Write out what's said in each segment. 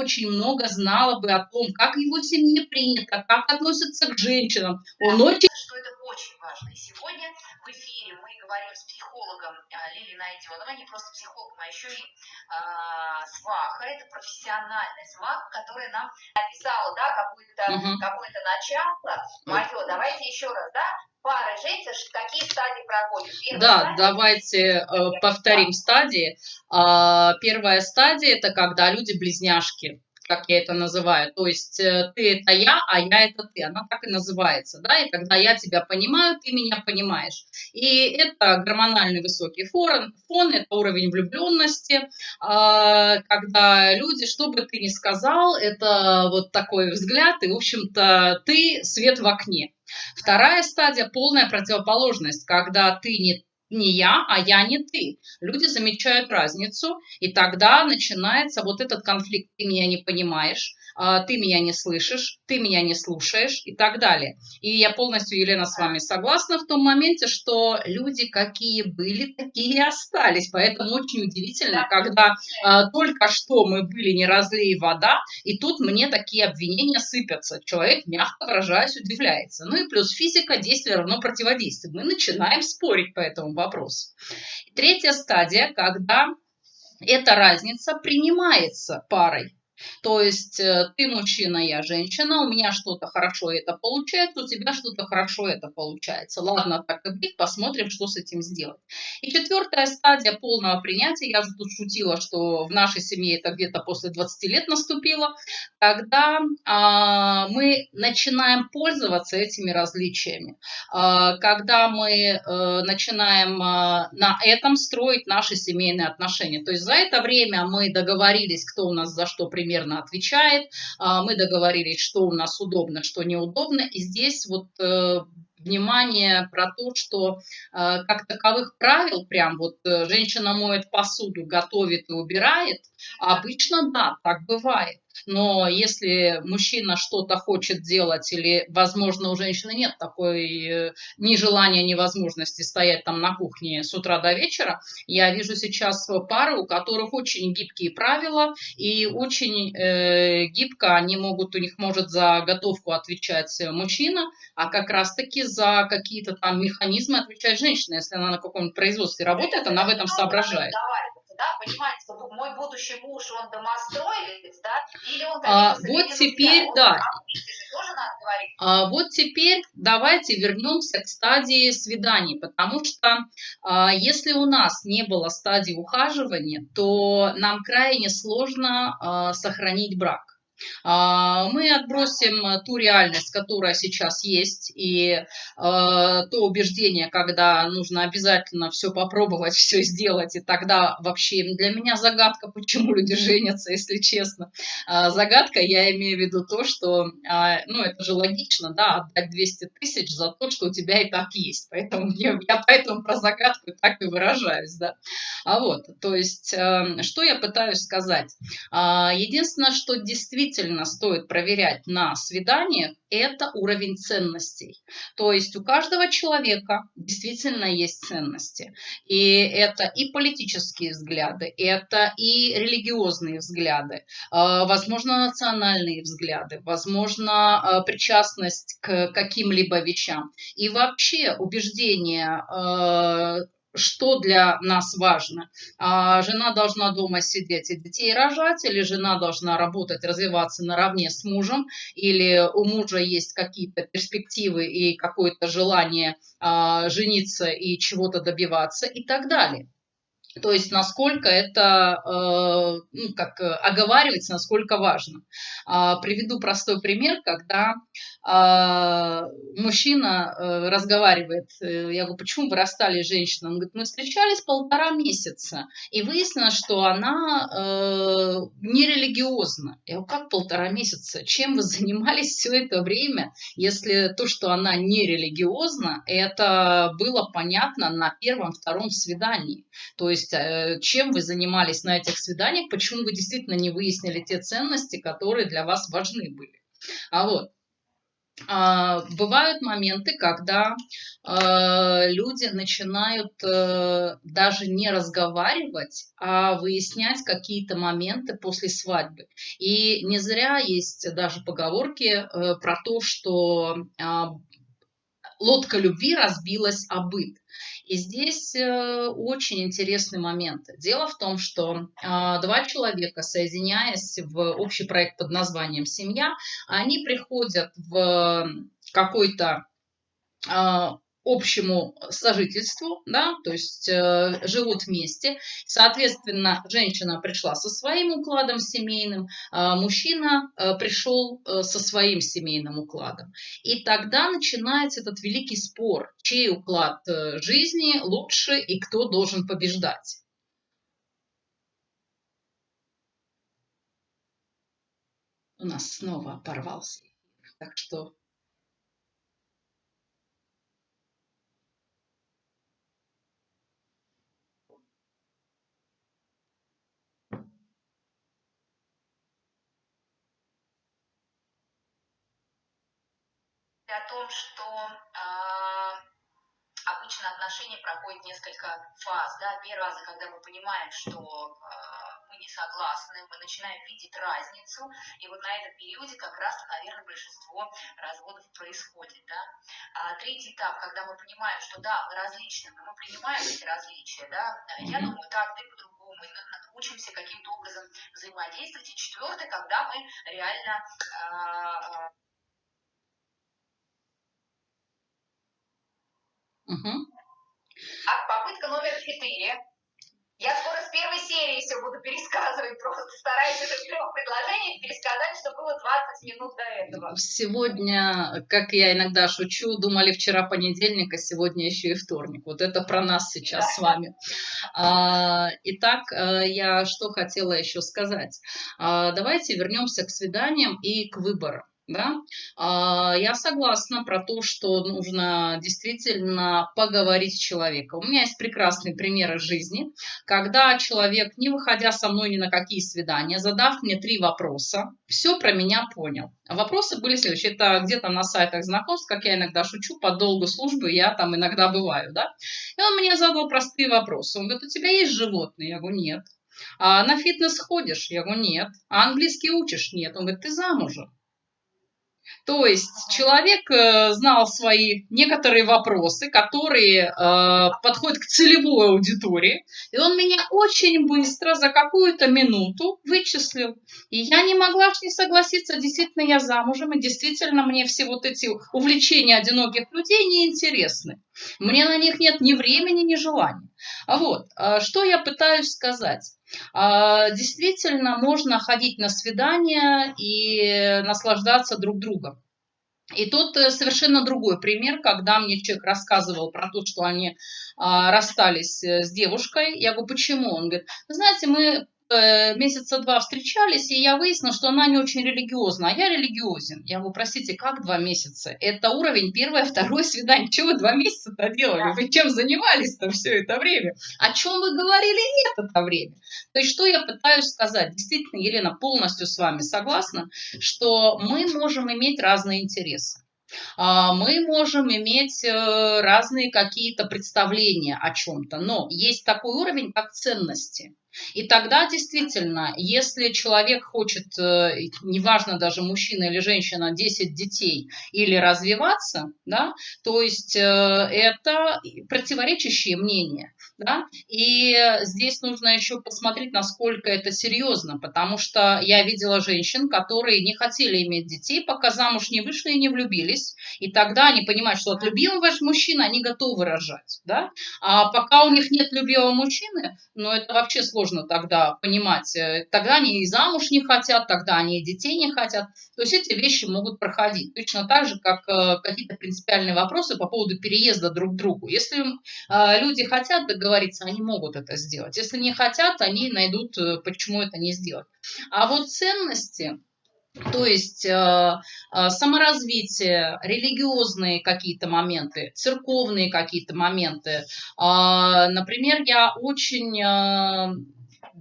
очень много знало бы о том, как его семье принято, как относятся к женщинам. Он очень... Очень важно. И сегодня в эфире мы говорим с психологом а, Лилией Найденовой, не просто психологом, а еще и а, сваха. Это профессиональная сваха, которая нам написала да, какое-то угу. какое начало. Мое, давайте еще раз, да, пары женщин, какие стадии проходят? Первая да, стадия, давайте э, повторим стадии. Э, первая стадия – это когда люди-близняшки как я это называю. То есть э, ты это я, а я это ты. Она так и называется. Да? И когда я тебя понимаю, ты меня понимаешь. И это гормональный высокий фон, фон это уровень влюбленности, а, когда люди, что бы ты ни сказал, это вот такой взгляд, и, в общем-то, ты свет в окне. Вторая стадия – полная противоположность, когда ты не не я, а я не ты. Люди замечают разницу, и тогда начинается вот этот конфликт. Ты меня не понимаешь, ты меня не слышишь, ты меня не слушаешь и так далее. И я полностью, Елена, с вами согласна в том моменте, что люди какие были, такие и остались. Поэтому очень удивительно, когда а, только что мы были не разлей вода, и тут мне такие обвинения сыпятся. Человек, мягко выражаясь, удивляется. Ну и плюс физика, действие равно противодействию. Мы начинаем спорить по этому вопросу. Третья стадия, когда эта разница принимается парой. То есть э, ты мужчина, я женщина, у меня что-то хорошо это получается, у тебя что-то хорошо это получается. Ладно, так и быть, посмотрим, что с этим сделать. И четвертая стадия полного принятия, я же тут шутила, что в нашей семье это где-то после 20 лет наступило, когда а, мы начинаем пользоваться этими различиями, а, когда мы а, начинаем а, на этом строить наши семейные отношения. То есть за это время мы договорились, кто у нас за что примерно примерно отвечает. А, мы договорились, что у нас удобно, что неудобно. И здесь вот э, внимание про то, что э, как таковых правил, прям вот э, женщина моет посуду, готовит и убирает, обычно да, так бывает. Но если мужчина что-то хочет делать или, возможно, у женщины нет такой э, ни желания, ни возможности стоять там на кухне с утра до вечера, я вижу сейчас пары, у которых очень гибкие правила и очень э, гибко они могут, у них может за готовку отвечать мужчина, а как раз-таки за какие-то там механизмы отвечает женщина. Если она на каком-нибудь производстве работает, она в этом соображает да, понимаете, что мой будущий муж, он домостроевец, да, или он... А, вот теперь, да. А, вот теперь давайте вернемся к стадии свиданий, потому что а, если у нас не было стадии ухаживания, то нам крайне сложно а, сохранить брак. А, мы отбросим ту реальность, которая сейчас есть, и э, то убеждение, когда нужно обязательно все попробовать, все сделать, и тогда вообще для меня загадка, почему люди женятся, если честно. А, загадка, я имею в виду то, что, а, ну, это же логично, да, отдать 200 тысяч за то, что у тебя и так есть. Поэтому я, я поэтому про загадку так и выражаюсь, да. А вот, то есть, эм, что я пытаюсь сказать? Единственное, что действительно действительно стоит проверять на свиданиях, это уровень ценностей. То есть у каждого человека действительно есть ценности. И это и политические взгляды, это и религиозные взгляды, э, возможно, национальные взгляды, возможно, э, причастность к каким-либо вещам. И вообще убеждения э, что для нас важно. А жена должна дома сидеть и детей рожать, или жена должна работать, развиваться наравне с мужем, или у мужа есть какие-то перспективы и какое-то желание а, жениться и чего-то добиваться и так далее. То есть насколько это, э, ну, как оговаривается, насколько важно. Э, приведу простой пример, когда э, мужчина э, разговаривает, э, я говорю, почему вы расстались с женщиной? Он говорит, мы встречались полтора месяца, и выяснилось, что она э, нерелигиозна. Я говорю, как полтора месяца? Чем вы занимались все это время, если то, что она нерелигиозна, это было понятно на первом-втором свидании. То есть чем вы занимались на этих свиданиях, почему вы действительно не выяснили те ценности, которые для вас важны были. А вот. А, бывают моменты, когда а, люди начинают э, даже не разговаривать, а выяснять какие-то моменты после свадьбы. И не зря есть даже поговорки э, про то, что а, лодка любви разбилась о быт. И здесь э, очень интересный момент. Дело в том, что а, два человека, соединяясь в общий проект под названием «Семья», они приходят в какой-то а, общему сожительству, да, то есть э, живут вместе. Соответственно, женщина пришла со своим укладом семейным, а мужчина э, пришел э, со своим семейным укладом. И тогда начинается этот великий спор, чей уклад э, жизни лучше и кто должен побеждать. У нас снова порвался. Так что о том, что э, обычно отношения проходят несколько фаз. Да? Первая фаза, когда мы понимаем, что э, мы не согласны, мы начинаем видеть разницу, и вот на этом периоде как раз, наверное, большинство разводов происходит. Да? А третий этап, когда мы понимаем, что да, мы различны, но мы принимаем эти различия, да, я думаю так, ты по-другому, мы учимся каким-то образом взаимодействовать. И четвертый, когда мы реально э, Угу. А попытка номер четыре. Я скоро с первой серии все буду пересказывать, просто стараюсь в трех предложениях пересказать, что было 20 минут до этого. Сегодня, как я иногда шучу, думали вчера понедельник, а сегодня еще и вторник. Вот это про нас сейчас да. с вами. А, итак, э, я что хотела еще сказать. А, давайте вернемся к свиданиям и к выборам. Да? А, я согласна про то, что нужно действительно поговорить с человеком. У меня есть прекрасные примеры жизни, когда человек, не выходя со мной ни на какие свидания, задав мне три вопроса, все про меня понял. Вопросы были следующие. Это где-то на сайтах знакомств, как я иногда шучу, по долгу службы я там иногда бываю. Да? И он мне задал простые вопросы. Он говорит, у тебя есть животные? Я говорю, нет. А на фитнес ходишь? Я говорю, нет. А английский учишь? Нет. Он говорит, ты замужем. То есть человек э, знал свои некоторые вопросы, которые э, подходят к целевой аудитории, и он меня очень быстро, за какую-то минуту вычислил. И я не могла не согласиться, действительно я замужем, и действительно мне все вот эти увлечения одиноких людей не интересны. Мне на них нет ни времени, ни желания. А вот, э, что я пытаюсь сказать. А, действительно можно ходить на свидания и наслаждаться друг другом. И тут э, совершенно другой пример, когда мне человек рассказывал про то, что они расстались э, с девушкой. Я говорю, почему? Он говорит, знаете, мы Э, месяца два встречались, и я выяснила, что она не очень религиозна, а я религиозен. Я говорю, простите, как два месяца? Это уровень первое, второе свидание. Что вы два месяца-то делали? Вы чем занимались-то все это время? О чем вы говорили нет это время? То есть, что я пытаюсь сказать? Действительно, Елена, полностью с вами согласна, что мы можем иметь разные интересы. А, мы можем иметь э, разные какие-то представления о чем-то, но есть такой уровень, как ценности. И тогда действительно, если человек хочет, э, неважно даже мужчина или женщина, 10 детей или развиваться, да, то есть э, это противоречащие мнения. Да? И здесь нужно еще посмотреть, насколько это серьезно, потому что я видела женщин, которые не хотели иметь детей, пока замуж не вышли и не влюбились, и тогда они понимают, что от любимого мужчины они готовы рожать. Да? А пока у них нет любимого мужчины, ну это вообще сложно тогда понимать. Э, тогда они и замуж не хотят, тогда они и детей не хотят. То есть эти вещи могут проходить. Точно так же, как э, какие-то принципиальные вопросы по поводу переезда друг к другу. Если э, люди хотят договориться, они могут это сделать. Если не хотят, они найдут, почему это не сделать. А вот ценности, то есть э, э, саморазвитие, религиозные какие-то моменты, церковные какие-то моменты. Э, например, я очень...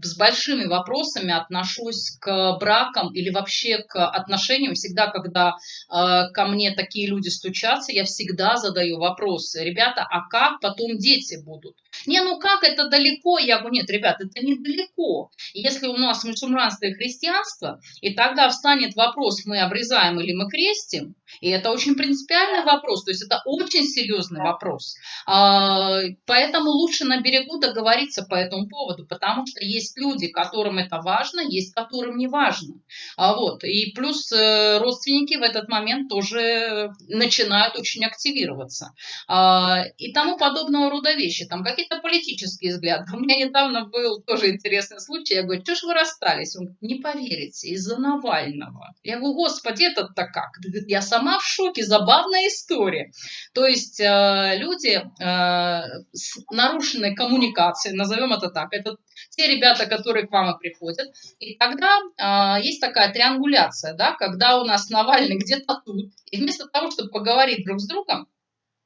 С большими вопросами отношусь к бракам или вообще к отношениям. Всегда, когда э, ко мне такие люди стучатся, я всегда задаю вопросы. Ребята, а как потом дети будут? Не, ну как, это далеко? Я говорю, нет, ребят, это недалеко. Если у нас мусульманство христианство, и тогда встанет вопрос, мы обрезаем или мы крестим, и это очень принципиальный вопрос, то есть это очень серьезный вопрос. А, поэтому лучше на берегу договориться по этому поводу, потому что есть люди, которым это важно, есть которым не важно. А вот. И плюс э, родственники в этот момент тоже начинают очень активироваться. А, и тому подобного рода вещи. Там какие-то политические взгляды. У меня недавно был тоже интересный случай. Я говорю, что ж вы расстались? Он говорит, не поверите, из-за Навального. Я говорю, господи, это-то как? Я сама в шоке, забавная история. То есть э, люди э, с нарушенной коммуникацией, назовем это так, это те ребята, которые к вам и приходят. И тогда э, есть такая триангуляция, да, когда у нас Навальный где-то тут, и вместо того, чтобы поговорить друг с другом,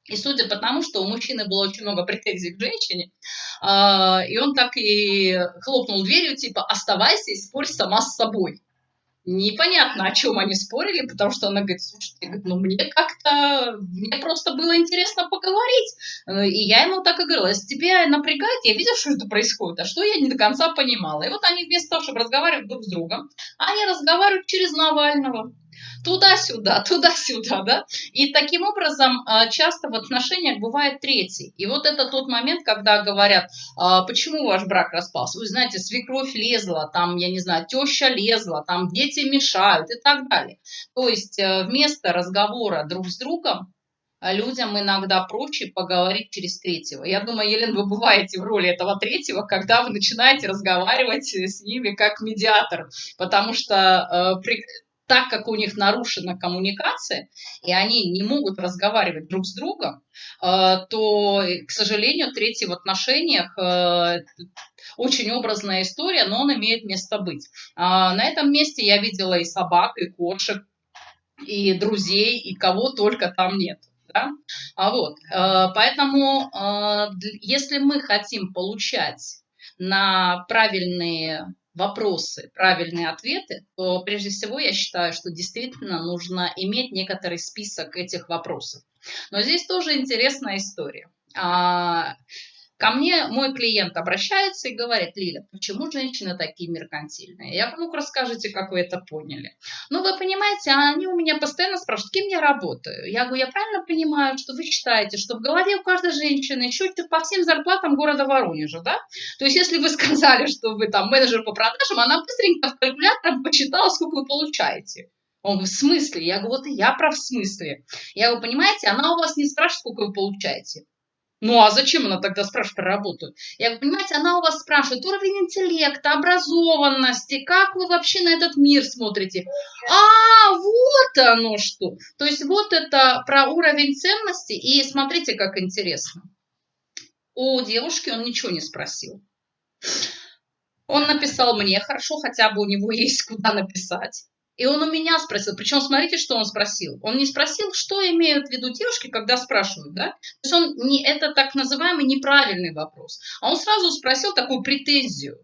и судя по тому, что у мужчины было очень много претензий к женщине, и он так и хлопнул дверью, типа, оставайся и спорь сама с собой непонятно, о чем они спорили, потому что она говорит, слушайте, ну мне как-то, мне просто было интересно поговорить. Э, и я ему так и говорила, если тебя напрягает, я видела, что это происходит, а что я не до конца понимала. И вот они вместо того, чтобы разговаривать друг с другом, они разговаривают через Навального туда-сюда, туда-сюда, да. И таким образом а, часто в отношениях бывает третий. И вот это тот момент, когда говорят, а, почему ваш брак распался. Вы знаете, свекровь лезла, там, я не знаю, теща лезла, там дети мешают и так далее. То есть э, вместо разговора друг с другом а, людям иногда проще поговорить через третьего. Я думаю, Елена, вы бываете в роли этого третьего, когда вы начинаете разговаривать с ними как медиатор, потому что э, так как у них нарушена коммуникация, и они не могут разговаривать друг с другом, э, то, к сожалению, третий в отношениях э, очень образная история, но он имеет место быть. А, на этом месте я видела и собак, и кошек, и друзей, и кого только там нет. Да? А вот, э, поэтому, если мы хотим получать на правильные вопросы, правильные ответы, то прежде всего я считаю, что действительно нужно иметь некоторый список этих вопросов. Но здесь тоже интересная история. Ко мне мой клиент обращается и говорит, Лиля, почему женщины такие меркантильные? Я ну расскажите, как вы это поняли. Ну, вы понимаете, они у меня постоянно спрашивают, кем я работаю. Я говорю, я правильно понимаю, что вы считаете, что в голове у каждой женщины чуть-чуть по всем зарплатам города Воронежа, да? То есть, если вы сказали, что вы там менеджер по продажам, она быстренько в калькулятором посчитала, сколько вы получаете. Он в смысле? Я говорю, вот и я прав в смысле. Я говорю, понимаете, она у вас не спрашивает, сколько вы получаете. Ну а зачем она тогда спрашивает про работу? Я говорю, понимаете, она у вас спрашивает уровень интеллекта, образованности, как вы вообще на этот мир смотрите. А, вот оно что. То есть вот это про уровень ценности. И смотрите, как интересно. У девушки он ничего не спросил. Он написал мне, хорошо, хотя бы у него есть куда написать. И он у меня спросил, причем смотрите, что он спросил. Он не спросил, что имеют в виду девушки, когда спрашивают, да? То есть он не, это так называемый неправильный вопрос. А он сразу спросил такую претензию.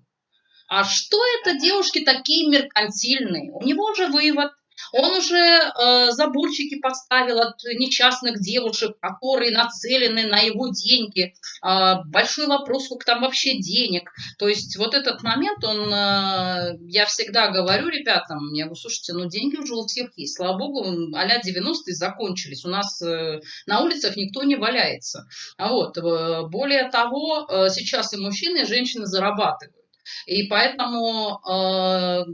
А что это девушки такие меркантильные? У него уже вывод, он уже э, заборчики поставил от нечастных девушек, которые нацелены на его деньги. Э, большой вопрос, сколько там вообще денег. То есть вот этот момент, он, э, я всегда говорю ребятам, я говорю, слушайте, ну деньги уже у всех есть. Слава богу, а-ля 90-е закончились. У нас э, на улицах никто не валяется. А вот, э, более того, э, сейчас и мужчины, и женщины зарабатывают. И поэтому э,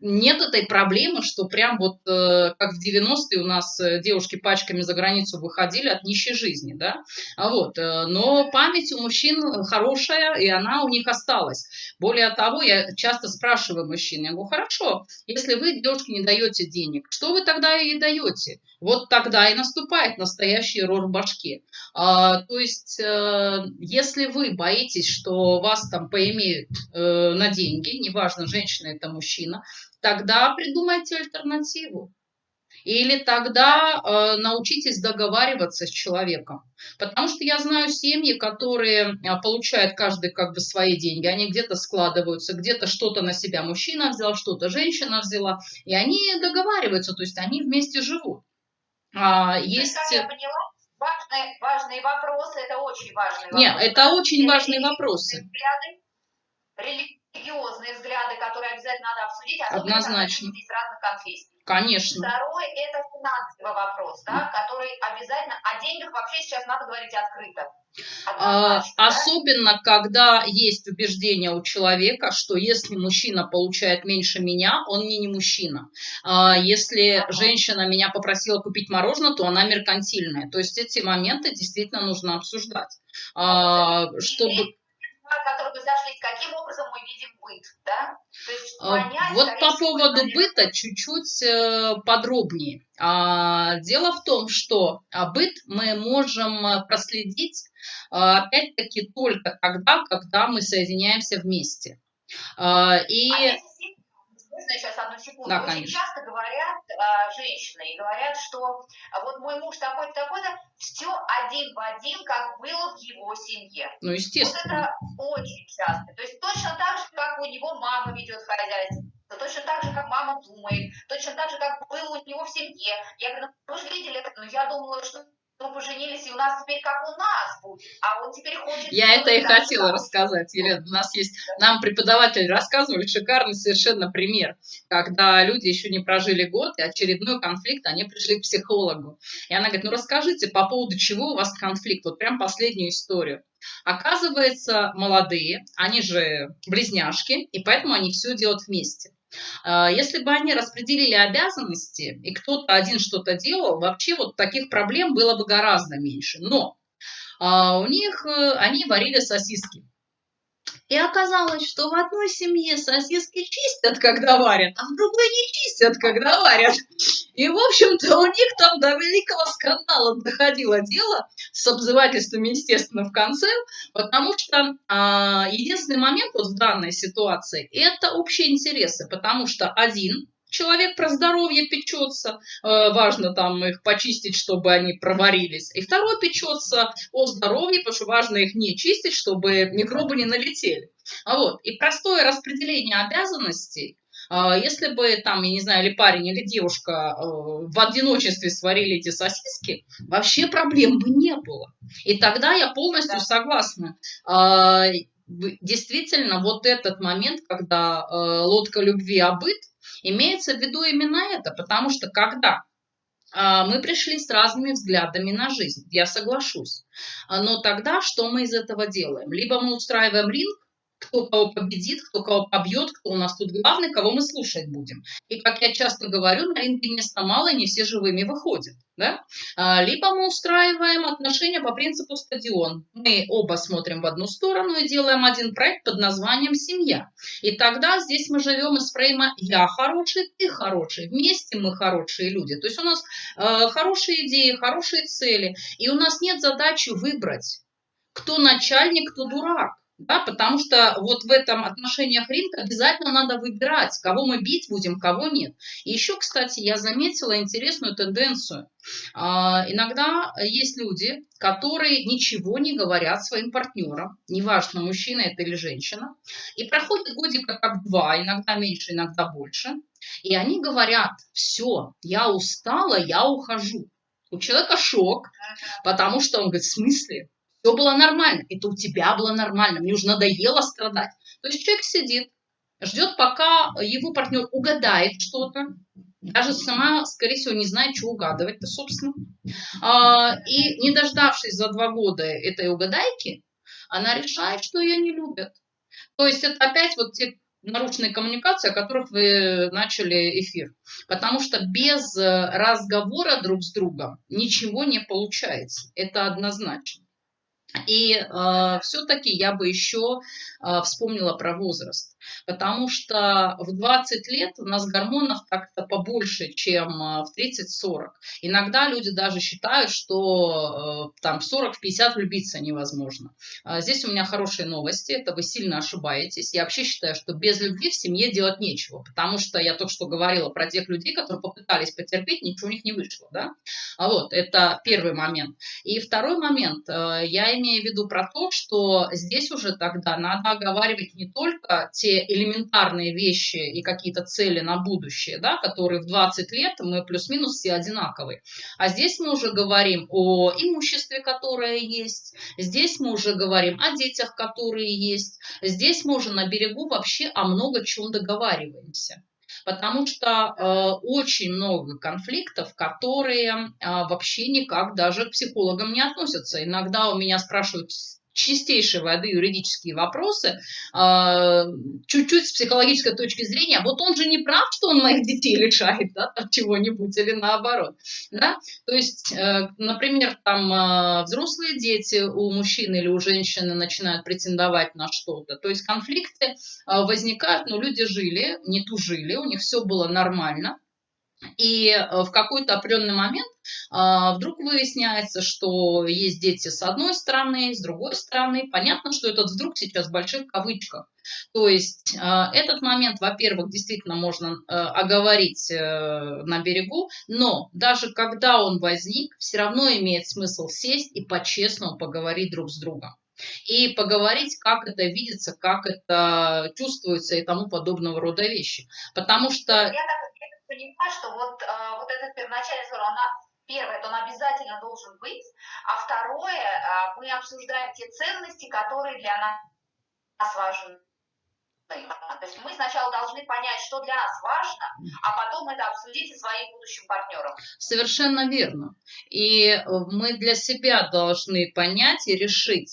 нет этой проблемы, что прям вот э, как в 90-е у нас э, девушки пачками за границу выходили от нищей жизни, да, а вот, э, но память у мужчин хорошая, и она у них осталась. Более того, я часто спрашиваю мужчин, я говорю, хорошо, если вы девушке не даете денег, что вы тогда ей даете? Вот тогда и наступает настоящий рор в башке. А, то есть, если вы боитесь, что вас там поимеют на деньги, неважно, женщина это мужчина, тогда придумайте альтернативу. Или тогда э, научитесь договариваться с человеком. Потому что я знаю семьи, которые э, получают каждый как бы свои деньги. Они где-то складываются, где-то что-то на себя мужчина взял, что-то женщина взяла. И они договариваются, то есть они вместе живут. А, есть... Я поняла, важные, важные вопросы, это очень важные Нет, вопросы. это очень важные вопросы. Взгляды, религиозные взгляды, которые обязательно надо обсудить, особенно Однозначно. из разных конфессий. Конечно. Второй – это финансовый вопрос, да, который обязательно… О деньгах вообще сейчас надо говорить открыто. А, особенно, когда есть убеждение у человека, что если мужчина получает меньше меня, он мне не мужчина. А, если ага. женщина меня попросила купить мороженое, то она меркантильная. То есть эти моменты действительно нужно обсуждать. А, чтобы которые бы зашлись, каким образом мы видим быт, да? То есть а, понять, вот по поводу быта чуть-чуть э, подробнее. А, дело в том, что а, быт мы можем э, проследить опять-таки только тогда, когда мы соединяемся вместе. И... А можно сейчас одну секунду? Да, Очень часто говорят а, женщины и говорят, что а вот мой муж такой-то, такой-то, все один в один, как было в его семье. Ну, естественно. Вот это очень часто. То есть точно так же, как у него мама ведет хозяйство, точно так же, как мама думает, точно так же, как было у него в семье. Я говорю, ну, вы же видели это, но я думала, что мы поженились, и у нас теперь как у нас будет, а он теперь хочет... Я это и хотела рассказать, Елена. У нас есть, нам преподаватели рассказывали шикарный совершенно пример, когда люди еще не прожили год, и очередной конфликт, они пришли к психологу. И она говорит, ну расскажите, по поводу чего у вас конфликт, вот прям последнюю историю. Оказывается, молодые, они же близняшки, и поэтому они все делают вместе. А, если бы они распределили обязанности, и кто-то один что-то делал, вообще вот таких проблем было бы гораздо меньше. Но а, у них, э, они варили сосиски. И оказалось, что в одной семье сосиски чистят, когда варят, а в другой не чистят, когда варят. И, в общем-то, у них там до великого скандала доходило дело с обзывательствами, естественно, в конце, потому что а, единственный момент вот в данной ситуации – это общие интересы, потому что один человек про здоровье печется, э, важно там их почистить, чтобы они проварились. И второй печется о здоровье, потому что важно их не чистить, чтобы микробы не налетели. А вот. И простое распределение обязанностей, э, если бы там, я не знаю, или парень, или девушка э, в одиночестве сварили эти сосиски, вообще проблем бы не было. И тогда я полностью согласна действительно вот этот момент, когда лодка любви обыт, имеется в виду именно это, потому что когда э, мы пришли с разными взглядами на жизнь, я соглашусь, но тогда что мы из этого делаем? Либо мы устраиваем ринг, кто кого победит, кто кого побьет, кто у нас тут главный, кого мы слушать будем. И, как я часто говорю, на ринге места мало, не все живыми выходят. Да? А, либо мы устраиваем отношения по принципу стадион. Мы оба смотрим в одну сторону и делаем один проект под названием «Семья». И тогда здесь мы живем из фрейма «я хороший, ты хороший». Вместе мы хорошие люди. То есть у нас э, хорошие идеи, хорошие цели. И у нас нет задачи выбрать, кто начальник, кто дурак. Да, потому что вот в этом отношениях рынка обязательно надо выбирать, кого мы бить будем, кого нет. И еще, кстати, я заметила интересную тенденцию. А, иногда есть люди, которые ничего не говорят своим партнерам, неважно, мужчина это или женщина, и проходит годика как два, иногда меньше, иногда больше, и они говорят, все, я устала, я ухожу. У человека шок, потому что он говорит, в смысле? Все было нормально, это у тебя было нормально, мне уже надоело страдать. То есть человек сидит, ждет, пока его партнер угадает что-то, даже сама, скорее всего, не знает, что угадывать-то, собственно. А, и не дождавшись за два года этой угадайки, она решает, что ее не любят. То есть это опять вот те нарушенные коммуникации, о которых вы начали эфир. Потому что без разговора друг с другом ничего не получается. Это однозначно. И э, все-таки я бы еще э, вспомнила про возраст. Потому что в 20 лет у нас гормонов как-то побольше, чем э, в 30-40. Иногда люди даже считают, что э, там в 40-50 влюбиться невозможно. А здесь у меня хорошие новости, это вы сильно ошибаетесь. Я вообще считаю, что без любви в семье делать нечего, потому что я только что говорила про тех людей, которые попытались потерпеть, ничего у них не вышло. Да? А вот, это первый момент. И второй момент, э, я имею в виду про то, что здесь уже тогда надо оговаривать не только те элементарные вещи и какие-то цели на будущее, да, которые в 20 лет мы плюс-минус все одинаковые. А здесь мы уже говорим о имуществе, которое есть, здесь мы уже говорим о детях, которые есть, здесь мы уже на берегу вообще о много чем договариваемся потому что э, очень много конфликтов, которые э, вообще никак даже к психологам не относятся. Иногда у меня спрашивают, чистейшей воды юридические вопросы, а, чуть-чуть с психологической точки зрения, вот он же не прав, что он моих детей лишает да, чего-нибудь или наоборот. Да? То есть, э, например, там а, взрослые дети у мужчины или у женщины начинают претендовать на что-то. То есть конфликты а, возникают, но люди жили, не тужили, у них все было нормально. И э, в какой-то определенный момент а, вдруг выясняется, что есть дети с одной стороны, с другой стороны. Понятно, что этот вдруг сейчас в больших кавычках. То есть а, этот момент, во-первых, действительно можно э, оговорить э, на берегу, но даже когда он возник, все равно имеет смысл сесть и по-честному поговорить друг с другом и поговорить, как это видится, как это чувствуется и тому подобного рода вещи. Потому что... Я так понимать, что вот, э, вот этот первоначальный ссор, она Первое, это он обязательно должен быть, а второе, э, мы обсуждаем те ценности, которые для нас важны. То есть мы сначала должны понять, что для нас важно, а потом это обсудить со своим будущим партнером. Совершенно верно. И мы для себя должны понять и решить,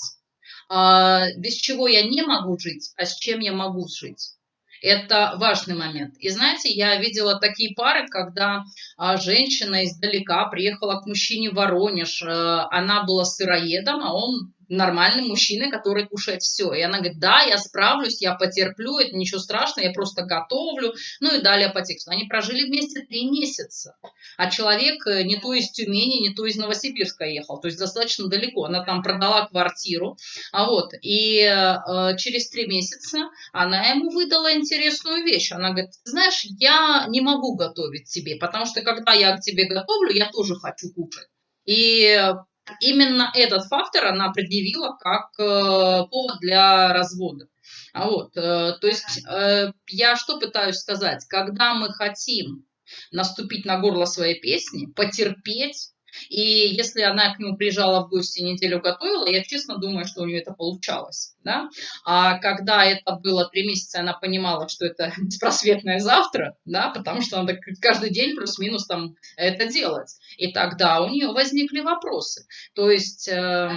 а, без чего я не могу жить, а с чем я могу жить. Это важный момент. И знаете, я видела такие пары, когда а, женщина издалека приехала к мужчине в Воронеж, э, она была сыроедом, а он нормальный мужчина, который кушает все. И она говорит, да, я справлюсь, я потерплю, это ничего страшного, я просто готовлю. Ну и далее по тексту. Они прожили вместе три месяца. А человек э, не то из Тюмени, не то из Новосибирска ехал. То есть достаточно далеко. Она там продала квартиру. А вот, и э, через три месяца она ему выдала интересную вещь. Она говорит, знаешь, я не могу готовить тебе, потому что когда я к тебе готовлю, я тоже хочу кушать. И именно этот фактор она предъявила как э, повод для развода. А вот, э, то есть э, я что пытаюсь сказать, когда мы хотим наступить на горло своей песни, потерпеть, и если она к нему приезжала в гости неделю готовила, я честно думаю, что у нее это получалось. Да? А когда это было три месяца, она понимала, что это беспросветное завтра, да, потому что надо каждый день плюс-минус там это делать. И тогда у нее возникли вопросы. То есть, э,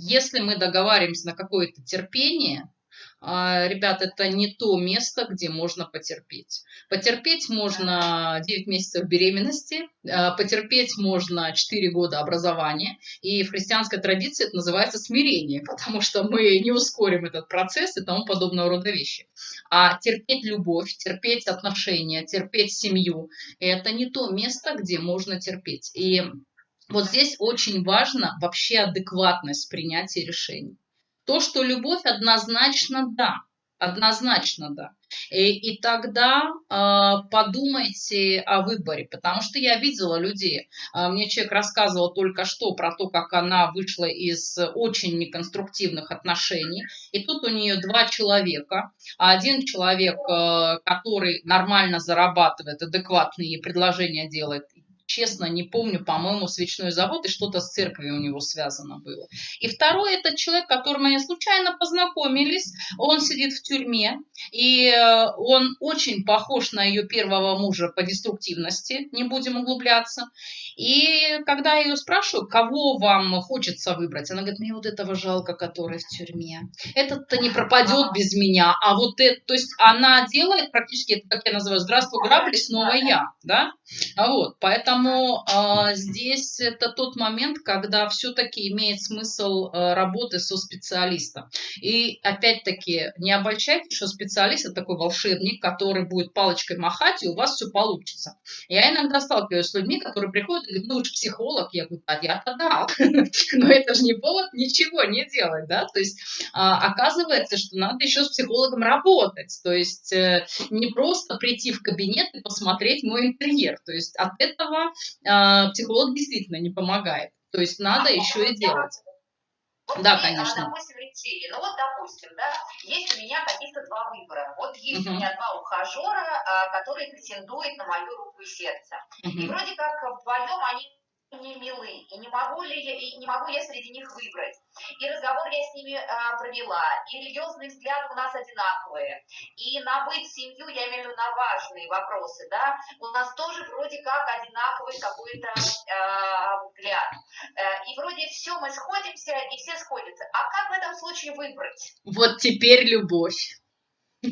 если мы договариваемся на какое-то терпение, ребят, это не то место, где можно потерпеть. Потерпеть можно 9 месяцев беременности, а, потерпеть можно 4 года образования, и в христианской традиции это называется смирение, потому что мы не ускорим этот процесс и тому подобного рода вещи. А терпеть любовь, терпеть отношения, терпеть семью – это не то место, где можно терпеть. И вот здесь очень важно вообще адекватность принятия решений. То, что любовь однозначно да, однозначно да. И, и тогда э, подумайте о выборе, потому что я видела людей. Э, мне человек рассказывал только что про то, как она вышла из очень неконструктивных отношений. И тут у нее два человека. Один человек, э, который нормально зарабатывает, адекватные предложения делает, честно не помню, по-моему, свечной завод, и что-то с церковью у него связано было. И второй, это человек, которым они случайно познакомились, он сидит в тюрьме, и э, он очень похож на ее первого мужа по деструктивности, не будем углубляться. И когда я ее спрашиваю, кого вам хочется выбрать, она говорит, мне вот этого жалко, который в тюрьме. Этот-то не пропадет без меня, а вот это, то есть она делает практически, как я называю, здравствуй, грабли, снова я, да? Вот, поэтому э, здесь это тот момент, когда все-таки имеет смысл э, работы со специалистом. И опять-таки не обольщайте, что специалист это такой волшебник, который будет палочкой махать, и у вас все получится. Я иногда сталкиваюсь с людьми, которые приходят ну же психолог. Я говорю, а я-то да. Но это же не повод ничего не делать, да. То есть а, оказывается, что надо еще с психологом работать. То есть э, не просто прийти в кабинет и посмотреть мой интерьер. То есть от этого а, психолог действительно не помогает. То есть надо еще и делать. Вот да, мне, конечно. Допустим, летели. Ну вот, допустим, да, есть у меня каких-то два выбора. Вот есть uh-huh. у меня два ухажера, а, которые претендуют на мою руку и сердце. Uh-huh. И вроде как вдвоем они не милы, и не могу ли я, и не могу я среди них выбрать. И разговор я с ними а, провела, и религиозные взгляды у нас одинаковые, и на быт, семью, я имею в виду на важные вопросы, да, у нас тоже вроде как одинаковый какой-то а, взгляд. А, и вроде все, мы сходимся, и все сходятся. А как в этом случае выбрать? Вот теперь любовь.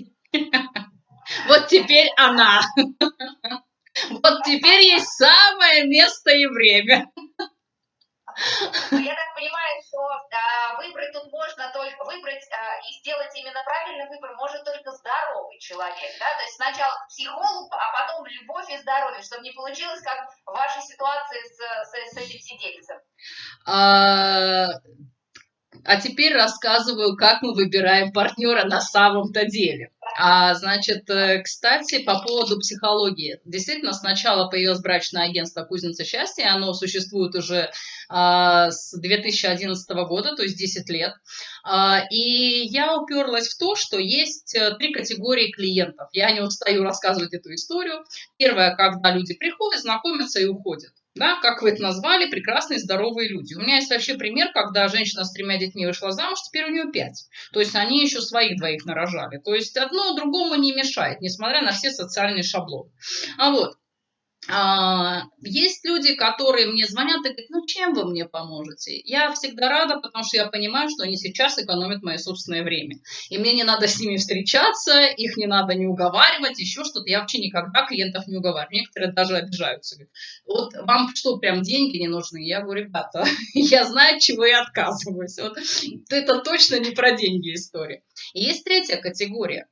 Вот теперь она. Вот теперь есть самое место и время. Ну, я так понимаю, что а, выбрать тут можно только выбрать а, и сделать именно правильный выбор может только здоровый человек, да, то есть сначала к психологу, а потом любовь и здоровье, чтобы не получилось как в вашей ситуации с, с, с этим сидельцем. А, а теперь рассказываю, как мы выбираем партнера на самом-то деле. А, значит, э, кстати, по поводу психологии. Действительно, сначала появилось брачное агентство «Кузница счастья». Оно существует уже а, с 2011 года, то есть 10 лет. А, и я уперлась в то, что есть э, три категории клиентов. Я не устаю рассказывать эту историю. Первое, когда люди приходят, знакомятся и уходят да, как вы это назвали, прекрасные здоровые люди. У меня есть вообще пример, когда женщина с тремя детьми вышла замуж, теперь у нее пять. То есть они еще своих двоих нарожали. То есть одно другому не мешает, несмотря на все социальные шаблоны. А вот, есть люди, которые мне звонят и говорят, ну чем вы мне поможете? Я всегда рада, потому что я понимаю, что они сейчас экономят мое собственное время. И мне не надо с ними встречаться, их не надо не уговаривать, еще что-то. Я вообще никогда клиентов не уговариваю. Некоторые даже обижаются. Говорят, вот вам что, прям деньги не нужны? Я говорю, ребята, я знаю, от чего я отказываюсь. Вот, это точно не про деньги история. И есть третья категория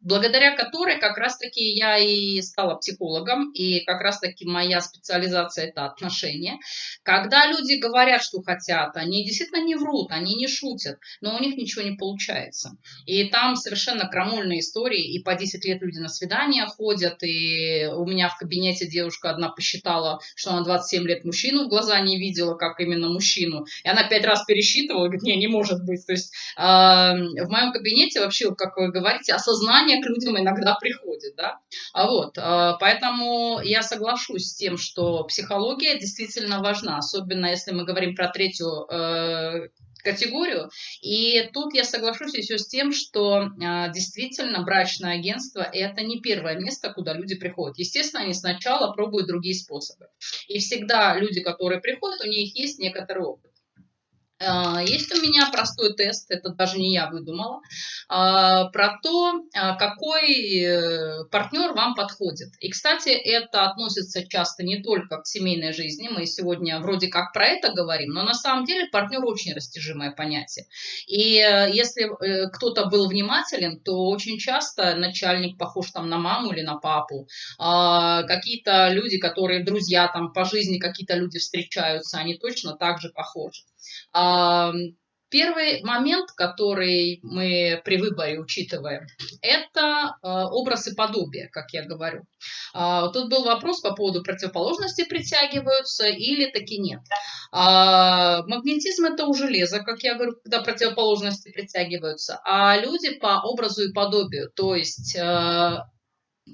благодаря которой как раз-таки я и стала психологом, и как раз-таки моя специализация – это отношения. Когда люди говорят, что хотят, они действительно не врут, они не шутят, но у них ничего не получается. И там совершенно крамольные истории, и по 10 лет люди на свидания ходят, и у меня в кабинете девушка одна посчитала, что она 27 лет мужчину в глаза не видела, как именно мужчину, и она пять раз пересчитывала, говорит, не, не может быть. То есть э, в моем кабинете вообще, как вы говорите, знаете, осознание к людям иногда приходит, да. А вот, э, поэтому я соглашусь с тем, что психология действительно важна, особенно если мы говорим про третью э, категорию. И тут я соглашусь еще с тем, что э, действительно брачное агентство – это не первое место, куда люди приходят. Естественно, они сначала пробуют другие способы. И всегда люди, которые приходят, у них есть некоторый опыт. А, есть у меня простой тест, это даже не я выдумала, а, про то, а, какой э, партнер вам подходит. И, кстати, это относится часто не только к семейной жизни, мы сегодня вроде как про это говорим, но на самом деле партнер очень растяжимое понятие. И э, если э, кто-то был внимателен, то очень часто начальник похож там на маму или на папу. Какие-то люди, которые друзья там по жизни, какие-то люди встречаются, они точно так же похожи. Первый момент, который мы при выборе учитываем, это э, образ и подобие, как я говорю. А, тут был вопрос по поводу противоположности притягиваются или таки нет. А, магнетизм это у железа, как я говорю, когда противоположности притягиваются, а люди по образу и подобию, то есть э,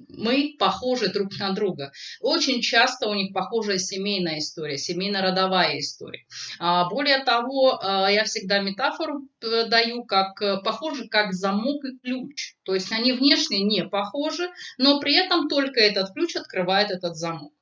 мы похожи друг на друга. Очень часто у них похожая семейная история, семейно-родовая история. А, более того, а, я всегда метафору э, даю, как э, похожи как замок и ключ. То есть они внешне не похожи, но при этом только этот ключ открывает этот замок.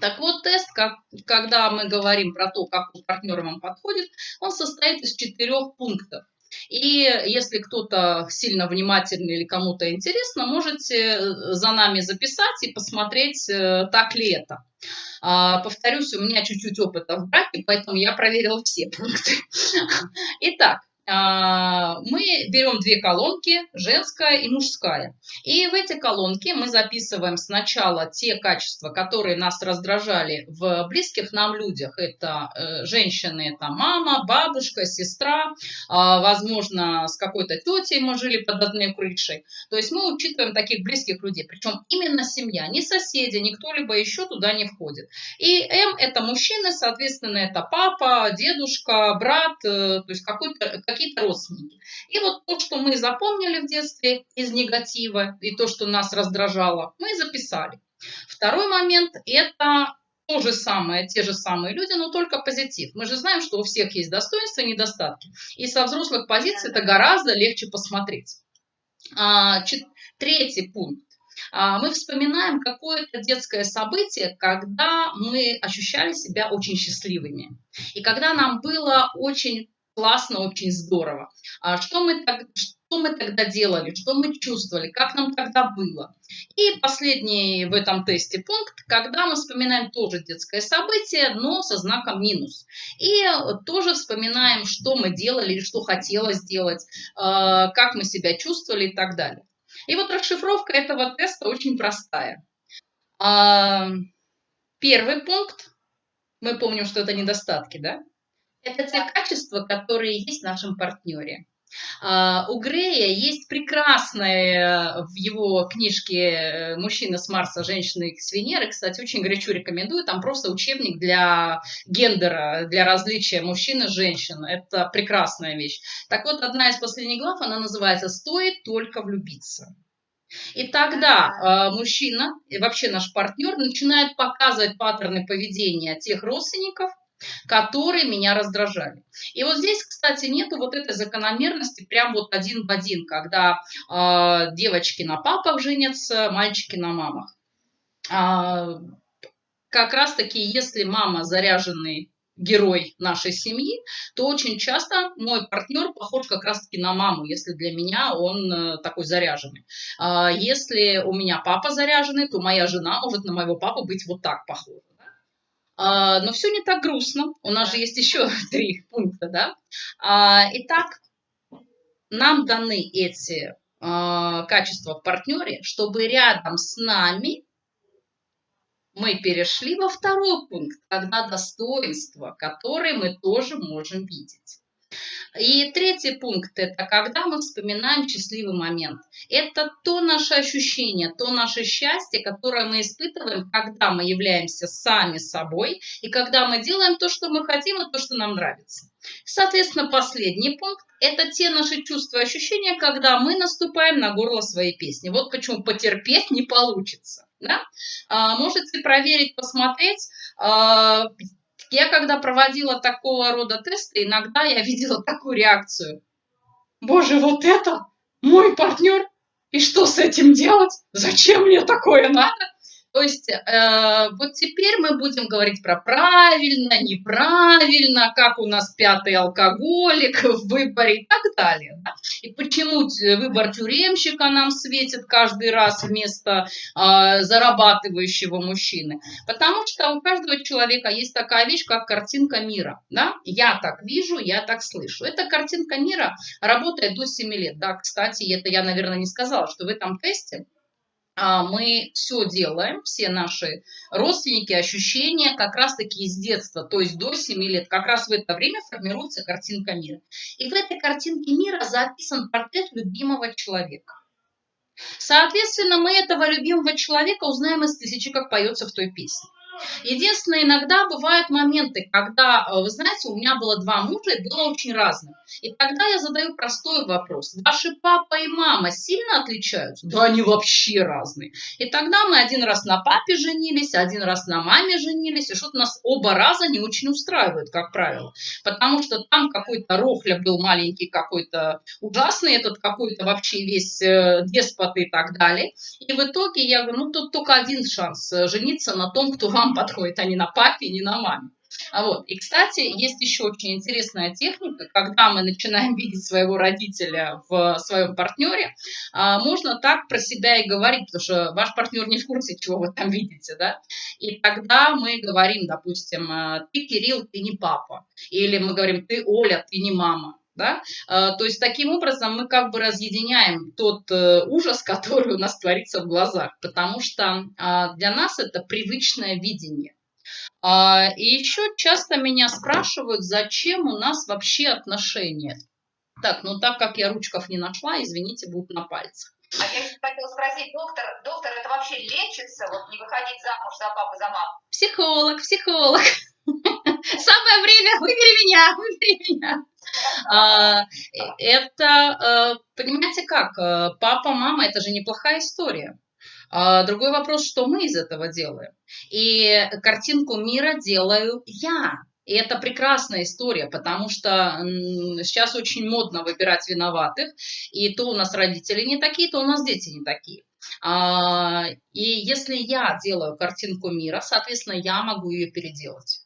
Так вот, тест, как, когда мы говорим про то, как партнер вам подходит, он состоит из четырех пунктов. И если кто-то сильно внимательный или кому-то интересно, можете э, за нами записать и посмотреть, э, так ли это. А, повторюсь, у меня чуть-чуть опыта в браке, поэтому я проверила все пункты. Итак, мы берем две колонки, женская и мужская. И в эти колонки мы записываем сначала те качества, которые нас раздражали в близких нам людях. Это э, женщины, это мама, бабушка, сестра, а, возможно, с какой-то тетей мы жили под одной крышей. То есть мы учитываем таких близких людей. Причем именно семья, не соседи, не кто-либо еще туда не входит. И М это мужчины, соответственно, это папа, дедушка, брат, э, то есть какой-то какие-то родственники. И вот то, что мы запомнили в детстве из негатива, и то, что нас раздражало, мы записали. Второй момент – это то же самое, те же самые люди, но только позитив. Мы же знаем, что у всех есть достоинства и недостатки. И со взрослых позиций это гораздо легче посмотреть. А, третий пункт. А, мы вспоминаем какое-то детское событие, когда мы ощущали себя очень счастливыми. И когда нам было очень классно, очень здорово. А что мы, так, что мы тогда делали, что мы чувствовали, как нам тогда было. И последний в этом тесте пункт, когда мы вспоминаем тоже детское событие, но со знаком минус. И тоже вспоминаем, что мы делали, что хотелось сделать, э, как мы себя чувствовали и так далее. И вот расшифровка этого теста очень простая. А, первый пункт, мы помним, что это недостатки, да? Это те качества, которые есть в нашем партнере. Uh, у Грея есть прекрасная в его книжке э, «Мужчина с Марса, женщина с Венеры». Кстати, очень горячо рекомендую. Там просто учебник для гендера, для различия мужчин и женщин. Это прекрасная вещь. Так вот, одна из последних глав, она называется «Стоит только влюбиться». И тогда э, мужчина, и вообще наш партнер, начинает показывать паттерны поведения тех родственников, которые меня раздражали. И вот здесь, кстати, нету вот этой закономерности прям вот один в один, когда э, девочки на папах женятся, мальчики на мамах. А, как раз-таки, если мама заряженный герой нашей семьи, то очень часто мой партнер похож как раз-таки на маму, если для меня он э, такой заряженный. А, если у меня папа заряженный, то моя жена может на моего папу быть вот так похожа. А, но все не так грустно. У нас же есть еще три пункта, да? А, итак, нам даны эти а, качества в партнере, чтобы рядом с нами мы перешли во второй пункт, когда достоинства, которые мы тоже можем видеть. И третий пункт – это когда мы вспоминаем счастливый момент. Это то наше ощущение, то наше счастье, которое мы испытываем, когда мы являемся сами собой и когда мы делаем то, что мы хотим и то, что нам нравится. Соответственно, последний пункт – это те наши чувства и ощущения, когда мы наступаем на горло своей песни. Вот почему потерпеть не получится. Да? А, можете проверить, посмотреть. Я когда проводила такого рода тесты, иногда я видела такую реакцию. Боже, вот это мой партнер? И что с этим делать? Зачем мне такое надо? То есть э, вот теперь мы будем говорить про правильно, неправильно, как у нас пятый алкоголик в выборе и так далее. Да? И почему выбор тюремщика нам светит каждый раз вместо э, зарабатывающего мужчины. Потому что у каждого человека есть такая вещь, как картинка мира. Да? Я так вижу, я так слышу. Эта картинка мира работает до 7 лет. Да, кстати, это я, наверное, не сказала, что в этом тесте мы все делаем, все наши родственники, ощущения как раз-таки из детства, то есть до 7 лет, как раз в это время формируется картинка мира. И в этой картинке мира записан портрет любимого человека. Соответственно, мы этого любимого человека узнаем из тысячи, как поется в той песне. Единственное, иногда бывают моменты, когда, э, вы знаете, у меня было два мужа и было очень разных. И тогда я задаю простой вопрос. Ваши папа и мама сильно отличаются? Да они вообще разные. И тогда мы один раз на папе женились, один раз на маме женились, и что-то нас оба раза не очень устраивает, как правило. Потому что там какой-то рохля был маленький, какой-то ужасный, этот какой-то вообще весь э, деспот и так далее. И в итоге я говорю, ну тут только один шанс э, жениться на том, кто вам подходит, а не на папе, не на маме. А вот. И, кстати, есть еще очень интересная техника, когда мы начинаем видеть своего родителя в своем партнере, а, можно так про себя и говорить, потому что ваш партнер не в курсе, чего вы там видите, да, и тогда мы говорим, допустим, «А, ты, Кирилл, ты не папа, или мы говорим, ты, Оля, ты не мама, да? А, то есть таким образом мы как бы разъединяем тот э, ужас, который у нас творится в глазах, потому что для нас это привычное видение. А, и еще часто меня спрашивают, зачем у нас вообще отношения. Так, ну так как я ручков не нашла, извините, будут на пальцах. А я хотела спросить, доктор, доктор, это вообще лечится, вот не выходить замуж за папу, за маму? Психолог, психолог. Самое время, выбери меня, выбери меня. А, это, э, понимаете как, э, папа, мама, это же неплохая история. А, другой вопрос, что мы из этого делаем. И картинку мира делаю я. И это прекрасная история, потому что сейчас очень модно выбирать виноватых, и то у нас родители не такие, то у нас дети не такие. А, и если я делаю картинку мира, соответственно, я могу ее переделать.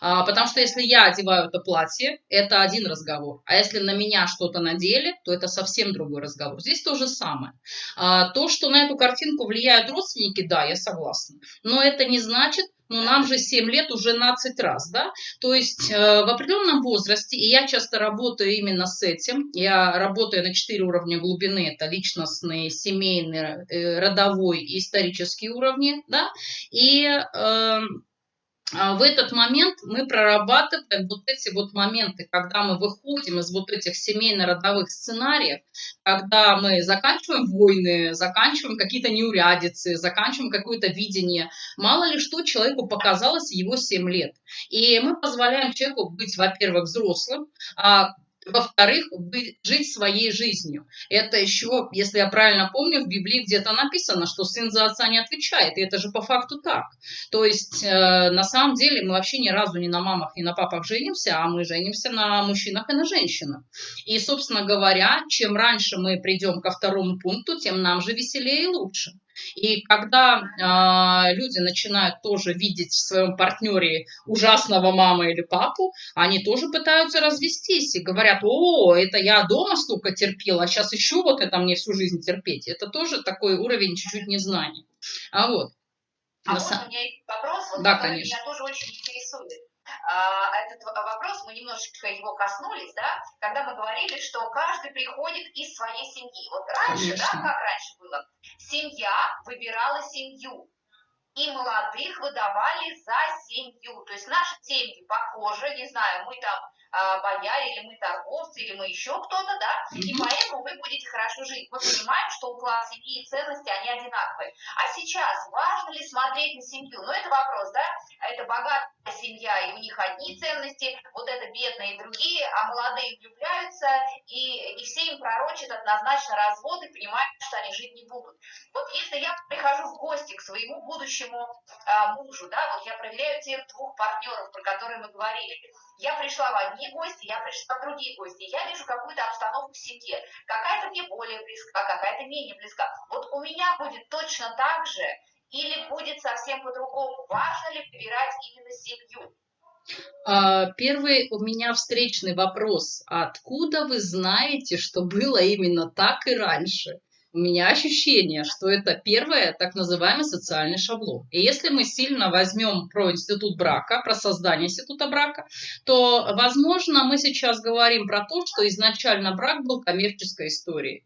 А, потому что если я одеваю это платье, это один разговор. А если на меня что-то надели, то это совсем другой разговор. Здесь то же самое. А, то, что на эту картинку влияют родственники, да, я согласна. Но это не значит, ну, нам же 7 лет уже 12 раз, да, то есть э, в определенном возрасте, и я часто работаю именно с этим, я работаю на 4 уровня глубины, это личностные, семейные, э, родовой и исторические уровни, да, и э, в этот момент мы прорабатываем вот эти вот моменты, когда мы выходим из вот этих семейно-родовых сценариев, когда мы заканчиваем войны, заканчиваем какие-то неурядицы, заканчиваем какое-то видение. Мало ли что человеку показалось его 7 лет. И мы позволяем человеку быть, во-первых, взрослым, а во-вторых, жить своей жизнью. Это еще, если я правильно помню, в Библии где-то написано, что сын за отца не отвечает. И это же по факту так. То есть, э, на самом деле, мы вообще ни разу не на мамах, ни на папах женимся, а мы женимся на мужчинах и на женщинах. И, собственно говоря, чем раньше мы придем ко второму пункту, тем нам же веселее и лучше. И когда э, люди начинают тоже видеть в своем партнере ужасного маму или папу, они тоже пытаются развестись и говорят, о, это я дома столько терпела, а сейчас еще вот это мне всю жизнь терпеть. Это тоже такой уровень чуть-чуть незнаний. А вот. А вот у меня есть вопрос, вот, да, конечно. меня тоже очень интересует. А, этот вопрос, мы немножечко его коснулись, да, когда мы говорили, что каждый приходит из своей семьи. Вот раньше, Конечно. да, как раньше было, семья выбирала семью, и молодых выдавали за семью. То есть наши семьи похожи, не знаю, мы там а, бояре, или мы торговцы, или мы еще кто-то, да, и поэтому вы будете хорошо жить. Мы понимаем, что уклад семьи и ценности, они одинаковые. А сейчас важно ли смотреть на семью? Ну, это вопрос, да, это богатая семья, и у них одни ценности, вот это бедные и другие, а молодые влюбляются, и, и все им пророчат однозначно развод и понимают, что они жить не будут. Вот если я прихожу в гости к своему будущему а, мужу, да, вот я проверяю тех двух партнеров, про которые мы говорили, я пришла в одни гости, я пришла в другие гости, я вижу какую-то обстановку в семье, какая-то мне более близка, какая-то менее близка. Вот у меня будет точно так же, или будет совсем по-другому? Важно ли выбирать именно семью? А, первый у меня встречный вопрос. Откуда вы знаете, что было именно так и раньше? у меня ощущение, что это первое так называемый социальный шаблон. И если мы сильно возьмем про институт брака, про создание института брака, то, возможно, мы сейчас говорим про то, что изначально брак был коммерческой историей.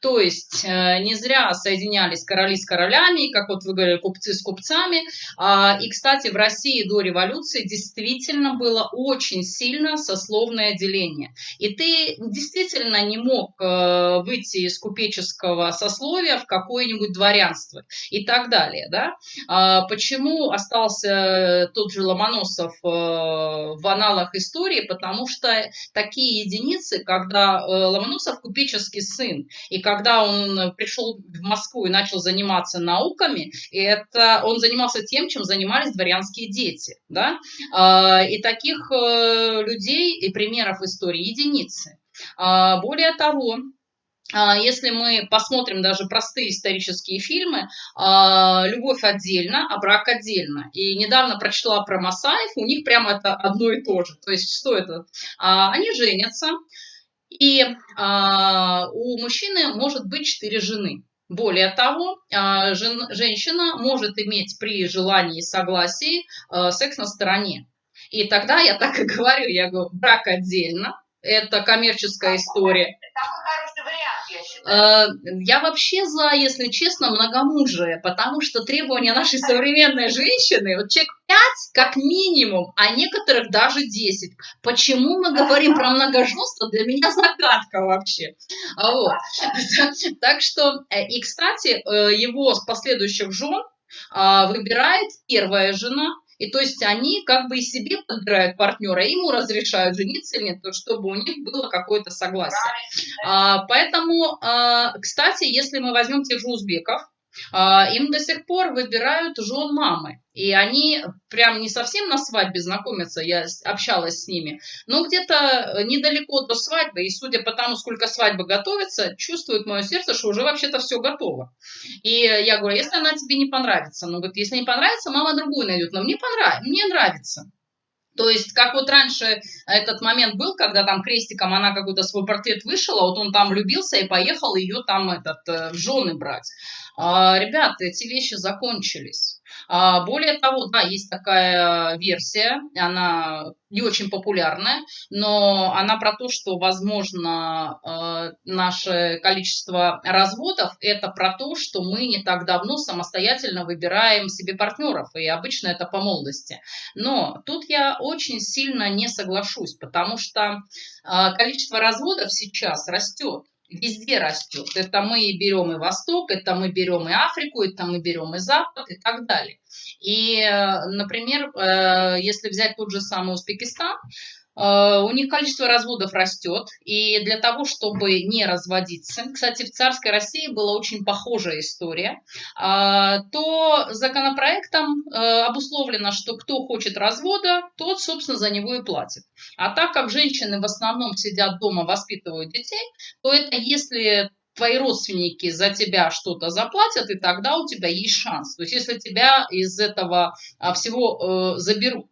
То есть э, не зря соединялись короли с королями, как вот вы говорили, купцы с купцами. А, и, кстати, в России до революции действительно было очень сильно сословное деление. И ты действительно не мог э, выйти из купеческого сословия в какое-нибудь дворянство и так далее. Да? А, почему остался тот же Ломоносов э, в аналах истории? Потому что такие единицы, когда Ломоносов купеческий сын, и когда он пришел в Москву и начал заниматься науками, это он занимался тем, чем занимались дворянские дети. Да? А, и таких э, людей и примеров истории единицы. А, более того, а, если мы посмотрим даже простые исторические фильмы, любовь отдельно, а брак отдельно. И недавно прочла про Масаев, у них прямо это одно и то же. То есть что это? Они женятся, и у мужчины может быть четыре жены. Более того, женщина может иметь при желании и согласии секс на стороне. И тогда я так и говорю, я говорю, брак отдельно, это коммерческая история. Э, я вообще за, если честно, многомужие, потому что требования нашей современной женщины, вот человек 5 как минимум, а некоторых даже 10. Почему мы говорим про многоженство, для меня загадка вообще. Вот. Так что, э, и, кстати, э, его последующих жен а, выбирает первая жена, и то есть они как бы и себе подбирают партнера, ему разрешают жениться или нет, чтобы у них было какое-то согласие. А, поэтому, а, кстати, если мы возьмем тех же узбеков, им до сих пор выбирают жен мамы. И они прям не совсем на свадьбе знакомятся, я общалась с ними, но где-то недалеко до свадьбы, и судя по тому, сколько свадьбы готовится, чувствует мое сердце, что уже вообще-то все готово. И я говорю, если она тебе не понравится, ну вот если не понравится, мама другую найдет, но мне понравится, мне нравится. То есть, как вот раньше этот момент был, когда там крестиком она какой-то свой портрет вышила, вот он там влюбился и поехал ее там этот, э, в жены брать. А, ребята, эти вещи закончились. А, более того, да, есть такая версия, она не очень популярная, но она про то, что, возможно, а, наше количество разводов – это про то, что мы не так давно самостоятельно выбираем себе партнеров, и обычно это по молодости. Но тут я очень сильно не соглашусь, потому что количество разводов сейчас растет везде растет. Это мы берем и Восток, это мы берем и Африку, это мы берем и Запад и так далее. И, э, например, э, если взять тот же самый Узбекистан, у них количество разводов растет, и для того, чтобы не разводиться, кстати, в царской России была очень похожая история, а, то законопроектом э, обусловлено, что кто хочет развода, тот, собственно, за него и платит. А так как женщины в основном сидят дома, воспитывают детей, то это если твои родственники за тебя что-то заплатят, и тогда у тебя есть шанс. То есть если тебя из этого а, всего э, заберут.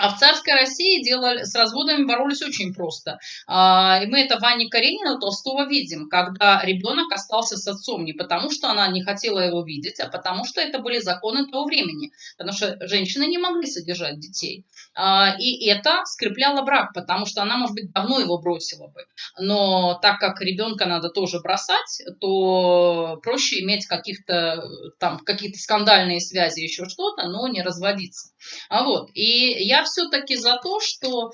А в царской России делали, с разводами боролись очень просто. А, и мы это в Каренина Толстого видим, когда ребенок остался с отцом не потому, что она не хотела его видеть, а потому что это были законы того времени. Потому что женщины не могли содержать детей. А, и это скрепляло брак, потому что она, может быть, давно его бросила бы. Но так как ребенка надо тоже бросать, то проще иметь каких-то там какие-то скандальные связи, еще что-то, но не разводиться. А вот. И я все-таки за то, что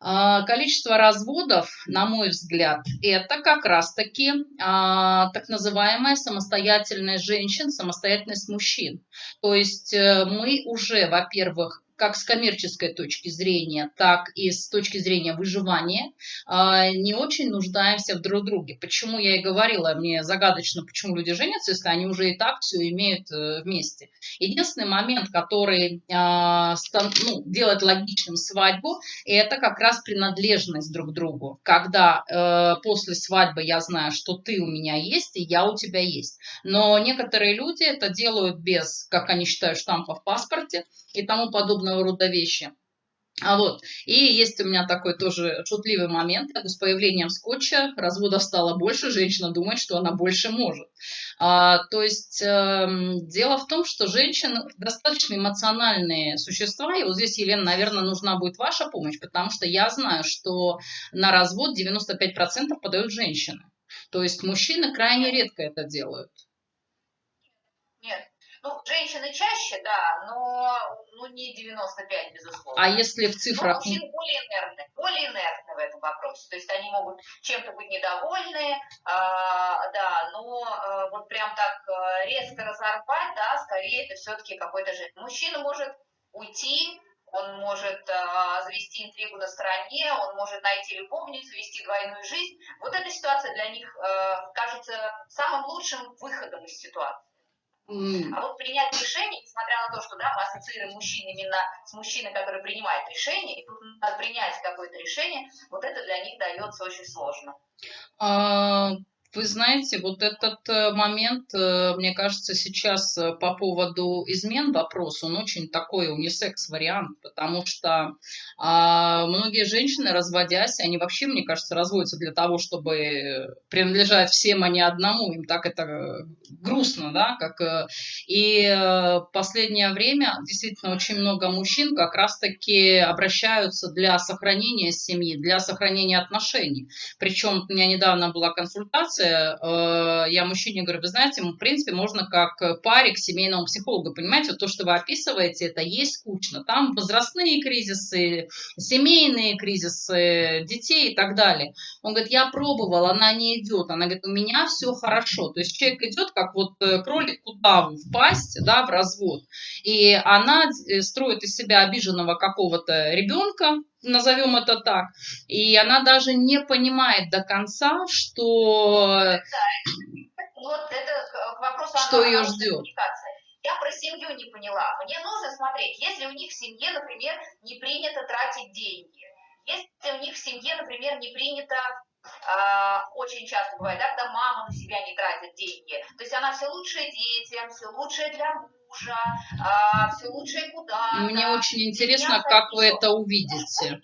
а, количество разводов, на мой взгляд, это как раз-таки а, так называемая самостоятельность женщин, самостоятельность мужчин. То есть э, мы уже, во-первых, как с коммерческой точки зрения, так и с точки зрения выживания, а, не очень нуждаемся в друг друге. Почему я и говорила, мне загадочно, почему люди женятся, если они уже и так все имеют э, вместе. Единственный момент, который а, ну, делает логичным свадьбу, это как раз принадлежность друг другу. Когда э, после свадьбы я знаю, что ты у меня есть, и я у тебя есть. Но некоторые люди это делают без, как они считают, штампа в паспорте и тому подобного рода вещи. А вот, и есть у меня такой тоже шутливый момент, как с появлением скотча разводов стало больше, женщина думает, что она больше может. А, то есть э, дело в том, что женщины достаточно эмоциональные существа, и вот здесь, Елена, наверное, нужна будет ваша помощь, потому что я знаю, что на развод 95% подают женщины. То есть мужчины крайне редко это делают. Нет, ну, женщины чаще, да, но ну, не 95, безусловно. А если в цифрах... Но мужчины более инертны, более инертны в этом вопросе. То есть они могут чем-то быть недовольны, а, да, но а, вот прям так а, резко разорвать, да, скорее это все-таки какой-то же... Мужчина может уйти, он может э, завести интригу на стороне, он может найти любовницу, вести двойную жизнь. Вот эта ситуация для них э, кажется самым лучшим выходом из ситуации. А вот принять решение, несмотря на то, что да, мы ассоциируем мужчин именно с мужчиной, который принимает решение, и тут надо принять какое-то решение, вот это для них дается очень сложно. А, Вы знаете, вот этот э, момент, э, мне кажется, сейчас э, по поводу измен вопрос, он очень такой унисекс-вариант, потому что а, многие женщины, разводясь, они вообще, мне кажется, разводятся для того, чтобы принадлежать всем, а не одному. Им так это грустно, да, как... И последнее время действительно очень много мужчин как раз-таки обращаются для сохранения семьи, для сохранения отношений. Причем у меня недавно была консультация, э, я мужчине говорю, вы знаете, в принципе, можно как паре к семейному психологу, понимаете, вот то, что вы описываете, это есть скучно. Там возрастные кризисы, семейные кризисы, детей и так далее. Он говорит, я пробовал, она не идет. Она говорит, у меня все хорошо. То есть человек идет, как вот э, кролик кудаву в пасть, да, в развод. И она э, строит из себя обиженного какого-то ребенка, назовем это так. И она даже не понимает до конца, что, да. вот это вопрос что ее ждет. Я про семью не поняла. Мне нужно смотреть, если у них в семье, например, не принято тратить деньги, если у них в семье, например, не принято Uh, очень часто бывает, да, когда мама на себя не тратит деньги. То есть она все лучшее детям, все лучшее для мужа, uh, все лучшее куда Мне очень интересно, как вы это увидите.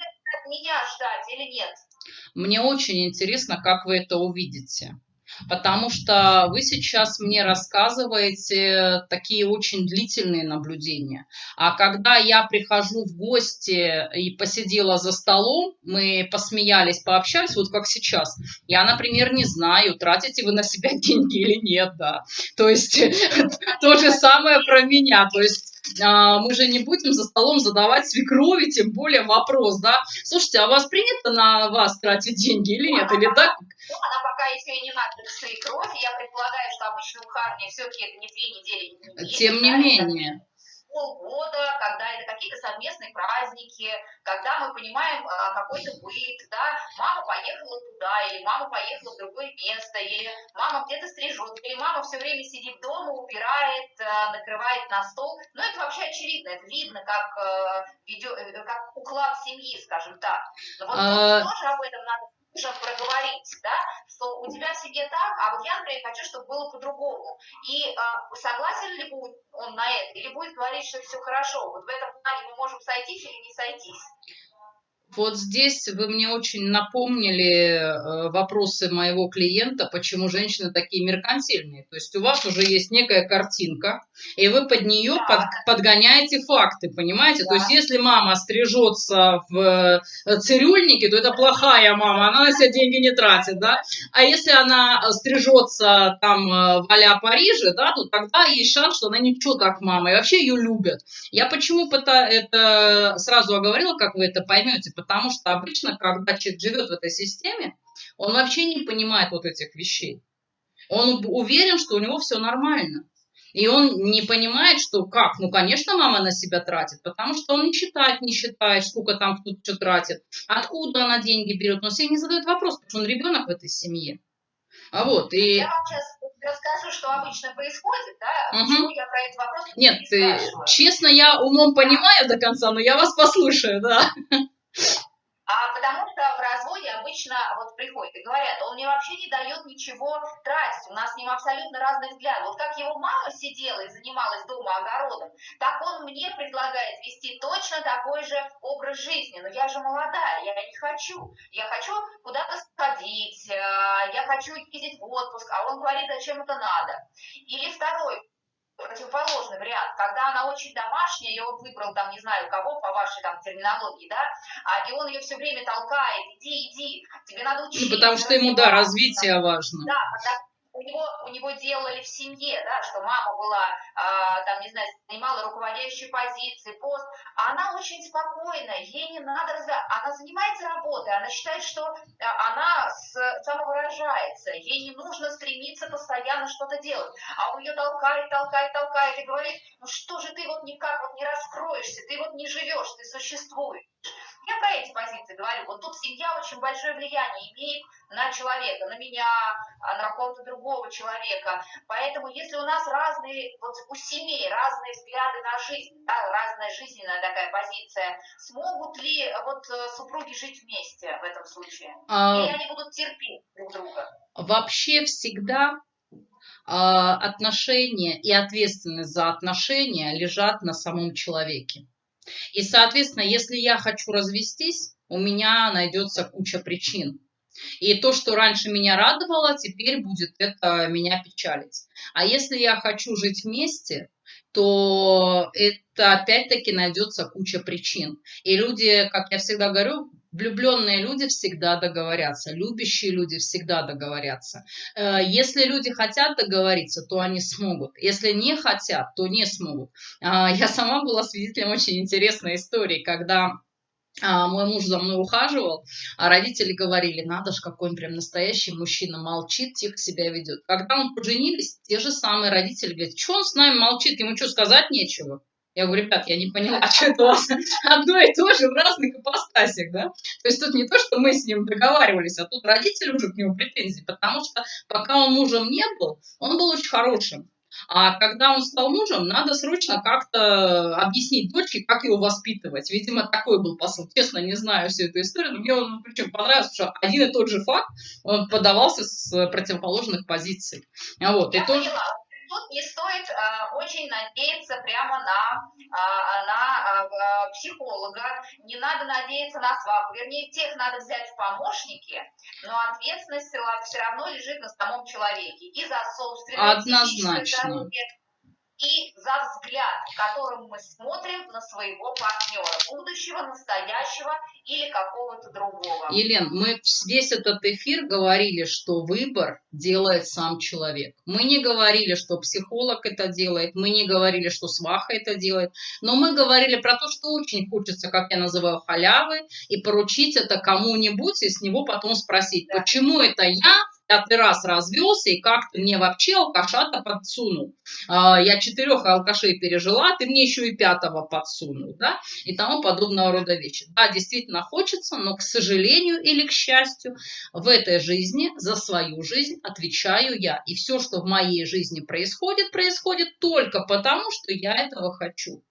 Меня ждать или нет? Мне очень интересно, как вы это увидите потому что вы сейчас мне рассказываете такие очень длительные наблюдения. А когда я прихожу в гости и посидела за столом, мы посмеялись, пообщались, вот как сейчас, я, например, не знаю, тратите вы на себя деньги или нет, да. То есть то же самое про меня, то есть мы же не будем за столом задавать свекрови, тем более вопрос, да, слушайте, а у вас принято на вас тратить деньги или нет, или так? Ну, она пока еще и не надо свекровь, я предполагаю, что обычно у Харни все-таки это не две недели. Не тем не менее полгода, когда это какие-то совместные праздники, когда мы понимаем а, какой-то быт, да, мама поехала туда, или мама поехала в другое место, или мама где-то стрижет, или мама все время сидит дома, убирает, а, накрывает на стол. Ну, это вообще очевидно, это видно, как, а, видео, э, как уклад семьи, скажем так. Но вот а... тоже об этом надо нужно проговорить, да, что у тебя в семье так, а вот я, например, хочу, чтобы было по-другому. И э, согласен ли будет он на это, или будет говорить, что все хорошо. Вот в этом плане мы можем сойтись или не сойтись. Вот здесь вы мне очень напомнили э, вопросы моего клиента, почему женщины такие меркантильные. То есть у вас уже есть некая картинка, и вы под нее да. под, подгоняете факты, понимаете? Да. То есть если мама стрижется в э, цирюльнике, то это плохая мама, она на себя деньги не тратит, да? А если она стрижется там э, в а Париже, да, то тогда есть шанс, что она ничего так мама, и вообще ее любят. Я почему это сразу оговорила, как вы это поймете, потому что обычно, когда человек живет в этой системе, он вообще не понимает вот этих вещей. Он уверен, что у него все нормально. И он не понимает, что как, ну, конечно, мама на себя тратит, потому что он не считает, не считает, сколько там кто что тратит, откуда она деньги берет. Он себе не задает вопрос, потому что он ребенок в этой семье. А вот, и... Я вам сейчас расскажу, что обычно происходит, да, угу. почему я про этот вопрос Нет, ты, честно, я умом понимаю до конца, но я вас послушаю, да. А потому что в разводе обычно вот приходят и говорят, он мне вообще не дает ничего тратить, у нас с ним абсолютно разный взгляд. Вот как его мама сидела и занималась дома огородом, так он мне предлагает вести точно такой же образ жизни. Но я же молодая, я не хочу. Я хочу куда-то сходить, э, я хочу ездить в отпуск, а он говорит, зачем это надо. Или второй, противоположный вариант, когда она очень домашняя, и он выбрал там, не знаю, кого по вашей там терминологии, да, а, и он ее все время толкает, иди, иди, тебе надо учиться. Ну, потому что ему, да, развитие важно. Да, у него, у него делали в семье, да, что мама была, а, там, не знаю, занимала руководящие позиции, пост, а она очень спокойная, ей не надо она занимается работой, она считает, что а, она с, самовыражается, ей не нужно стремиться постоянно что-то делать, а он ее толкает, толкает, толкает и говорит, ну что же ты вот никак вот не раскроешься, ты вот не живешь, ты существуешь. Я про эти позиции говорю. Вот тут семья очень большое влияние имеет на человека, на меня, а, на какого-то другого человека. Поэтому если у нас разные, вот у семей разные взгляды на жизнь, да, разная жизненная такая позиция, смогут ли вот э, супруги жить вместе в этом случае? А... Или они будут терпеть друг друга? Вообще всегда а, отношения и ответственность за отношения лежат на самом человеке. И, соответственно, если я хочу развестись, у меня найдется куча причин. И то, что раньше меня радовало, теперь будет это меня печалить. А если я хочу жить вместе, то это опять-таки найдется куча причин. И люди, как я всегда говорю, влюбленные люди всегда договорятся, любящие люди всегда договорятся. Э, если люди хотят договориться, то они смогут. Если не хотят, то не смогут. А, я сама была свидетелем очень интересной истории, когда а, мой муж за мной ухаживал, а родители говорили, надо же, какой он прям настоящий мужчина, молчит, тихо себя ведет. Когда мы поженились, те же самые родители говорят, что он с нами молчит, ему что, сказать нечего? Я говорю, ребят, я не поняла, а что это у вас одно и то же в разных ипостасях, да? То есть тут не то, что мы с ним договаривались, а тут родители уже к нему претензии, потому что пока он мужем не был, он был очень хорошим. А когда он стал мужем, надо срочно как-то объяснить дочке, как его воспитывать. Видимо, такой был посыл. Честно, не знаю всю эту историю, но мне он причем понравился, что один и тот же факт, он подавался с противоположных позиций. Вот, и тоже тут не стоит э, очень надеяться прямо на, э, на э, психолога, не надо надеяться на сваху, вернее, тех надо взять в помощники, но ответственность все равно лежит на самом человеке. И за собственное Однозначно. здоровье, и за взгляд, которым мы смотрим на своего партнера, будущего, настоящего или какого-то другого. Елен, мы весь этот эфир говорили, что выбор делает сам человек. Мы не говорили, что психолог это делает, мы не говорили, что сваха это делает, но мы говорили про то, что очень хочется, как я называю, халявы, и поручить это кому-нибудь, и с него потом спросить, да. почему это я пятый раз развелся, и как ты мне вообще алкаша-то подсунул? А, я четырех алкашей пережила, ты мне еще и пятого подсунул, да? И тому подобного рода вещи. Да, действительно хочется, но, к сожалению или к счастью, в этой жизни за свою жизнь отвечаю я. И все, что в моей жизни происходит, происходит только потому, что я этого хочу.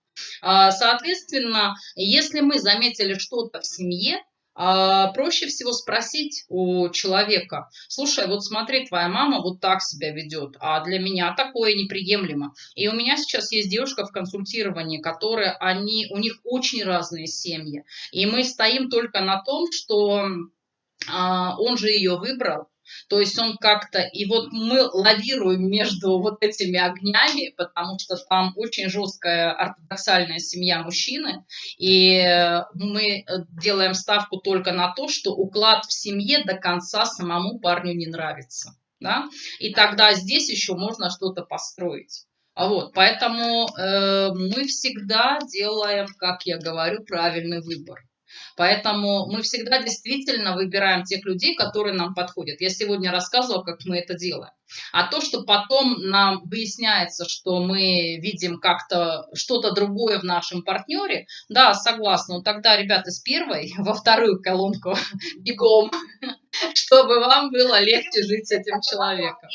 А, соответственно, если мы заметили что-то в семье, проще всего спросить у человека, слушай, вот смотри, твоя мама вот так себя ведет, а для меня такое неприемлемо. И у меня сейчас есть девушка в консультировании, которые, они, у них очень разные семьи. И мы стоим только на том, что а, он же ее выбрал, то есть он как-то, и вот мы лавируем между вот этими огнями, потому что там очень жесткая ортодоксальная семья мужчины, и мы делаем ставку только на то, что уклад в семье до конца самому парню не нравится. Да? И тогда здесь еще можно что-то построить. А вот, поэтому э, мы всегда делаем, как я говорю, правильный выбор. Поэтому мы всегда действительно выбираем тех людей, которые нам подходят. Я сегодня рассказывала, как мы это делаем. А то, что потом нам выясняется, что мы видим как-то что-то другое в нашем партнере, да, согласна. Но тогда, ребята, с первой во вторую колонку бегом, чтобы вам было легче жить с этим человеком.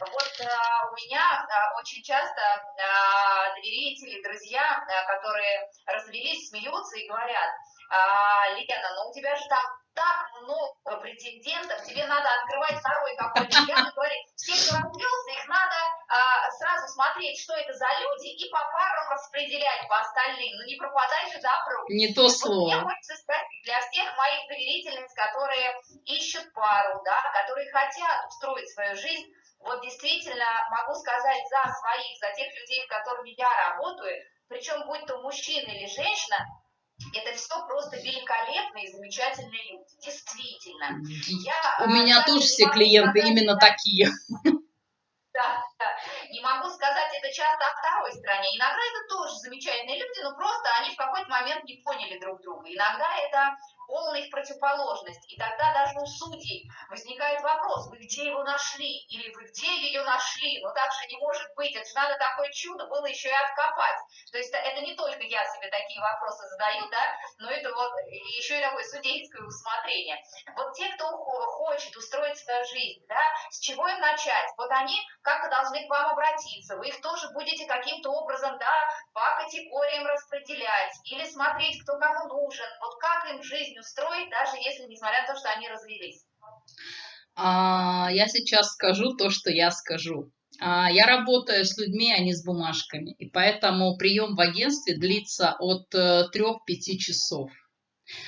Вот а, у меня а, очень часто а, доверители, друзья, а, которые развелись, смеются и говорят, а, Лена, ну у тебя же там так много претендентов, тебе надо открывать второй какой-то ряд и говорить, все, кто развелся, их надо а, сразу смотреть, что это за люди, и по парам распределять по остальным, ну не пропадай же добро. Не то слово. Вот мне хочется спросить, для всех моих доверительниц, которые ищут пару, да, которые хотят устроить свою жизнь, вот действительно могу сказать за своих, за тех людей, с которыми я работаю, причем будь то мужчина или женщина, это все просто великолепные и замечательные люди. Действительно. Я, У меня тоже все клиенты сказать, именно такие. Да, да. Не могу сказать это часто о второй стороне. Иногда это тоже замечательные люди, но просто они в какой-то момент не поняли друг друга. Иногда это полная их противоположность. И тогда даже у судей возникает вопрос, вы где его нашли? Или вы где ее нашли? Ну так же не может быть, это же надо такое чудо было еще и откопать. То есть это не только я себе такие вопросы задаю, да, но это вот еще и такое судейское усмотрение. Вот те, кто хочет устроить свою жизнь, да, с чего им начать? Вот они как-то должны к вам обратиться, вы их тоже будете каким-то образом, да, по категориям распределять или смотреть, кто кому нужен. Вот как им жизнь устроить, даже если, несмотря на то, что они развелись? А, я сейчас скажу то, что я скажу. А, я работаю с людьми, а не с бумажками, и поэтому прием в агентстве длится от 3-5 э, часов.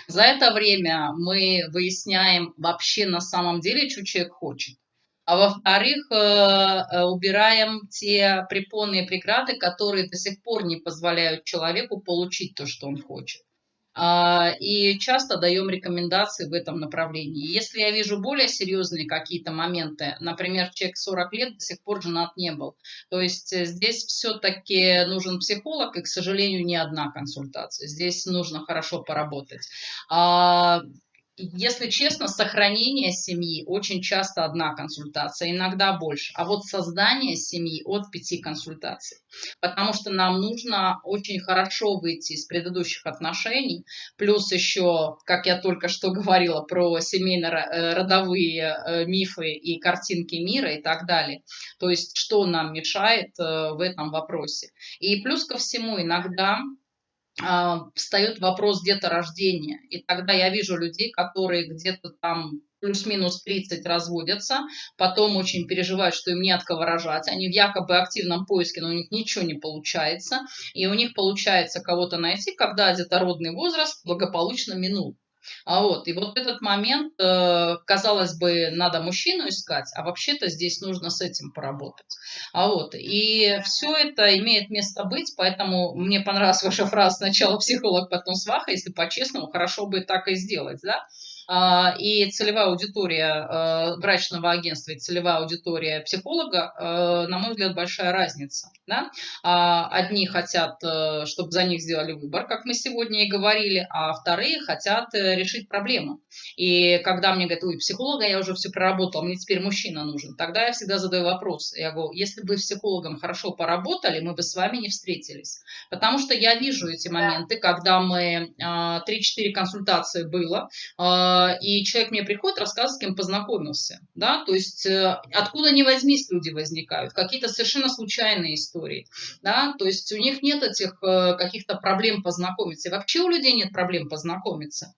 За это время мы выясняем вообще на самом деле, что человек хочет. А во-вторых, э, э, убираем те препоны и преграды, которые до сих пор не позволяют человеку получить то, что он хочет. А, и часто даем рекомендации в этом направлении. Если я вижу более серьезные какие-то моменты, например, человек 40 лет до сих пор женат не был, то есть э, здесь все-таки нужен психолог, и, к сожалению, не одна консультация. Здесь нужно хорошо поработать. Если честно, сохранение семьи очень часто одна консультация, иногда больше. А вот создание семьи от пяти консультаций. Потому что нам нужно очень хорошо выйти из предыдущих отношений. Плюс еще, как я только что говорила, про семейно-родовые э, мифы и картинки мира и так далее. То есть, что нам мешает э, в этом вопросе. И плюс ко всему, иногда встает вопрос где-то рождения. И тогда я вижу людей, которые где-то там плюс-минус 30 разводятся, потом очень переживают, что им не от кого рожать, они в якобы активном поиске, но у них ничего не получается, и у них получается кого-то найти, когда детородный возраст благополучно минул. А вот, и вот этот момент, э, казалось бы, надо мужчину искать, а вообще-то здесь нужно с этим поработать. А вот, и все это имеет место быть, поэтому мне понравилась ваша фраза «сначала психолог, потом сваха», если по-честному, хорошо бы так и сделать, да? А, и целевая аудитория э, брачного агентства и целевая аудитория психолога, э, на мой взгляд, большая разница. Да? А, одни хотят, э, чтобы за них сделали выбор, как мы сегодня и говорили, а вторые хотят решить проблему. И когда мне говорят, ой, психолога я уже все проработал, мне теперь мужчина нужен, тогда я всегда задаю вопрос. Я говорю, если бы психологом хорошо поработали, мы бы с вами не встретились. Потому что я вижу эти моменты, когда мы 3-4 консультации было, а, и человек мне приходит, рассказывает, с кем познакомился, да, то есть э, откуда ни возьмись люди возникают, какие-то совершенно случайные истории, да, то есть у них нет этих э, каких-то проблем познакомиться, и вообще у людей нет проблем познакомиться.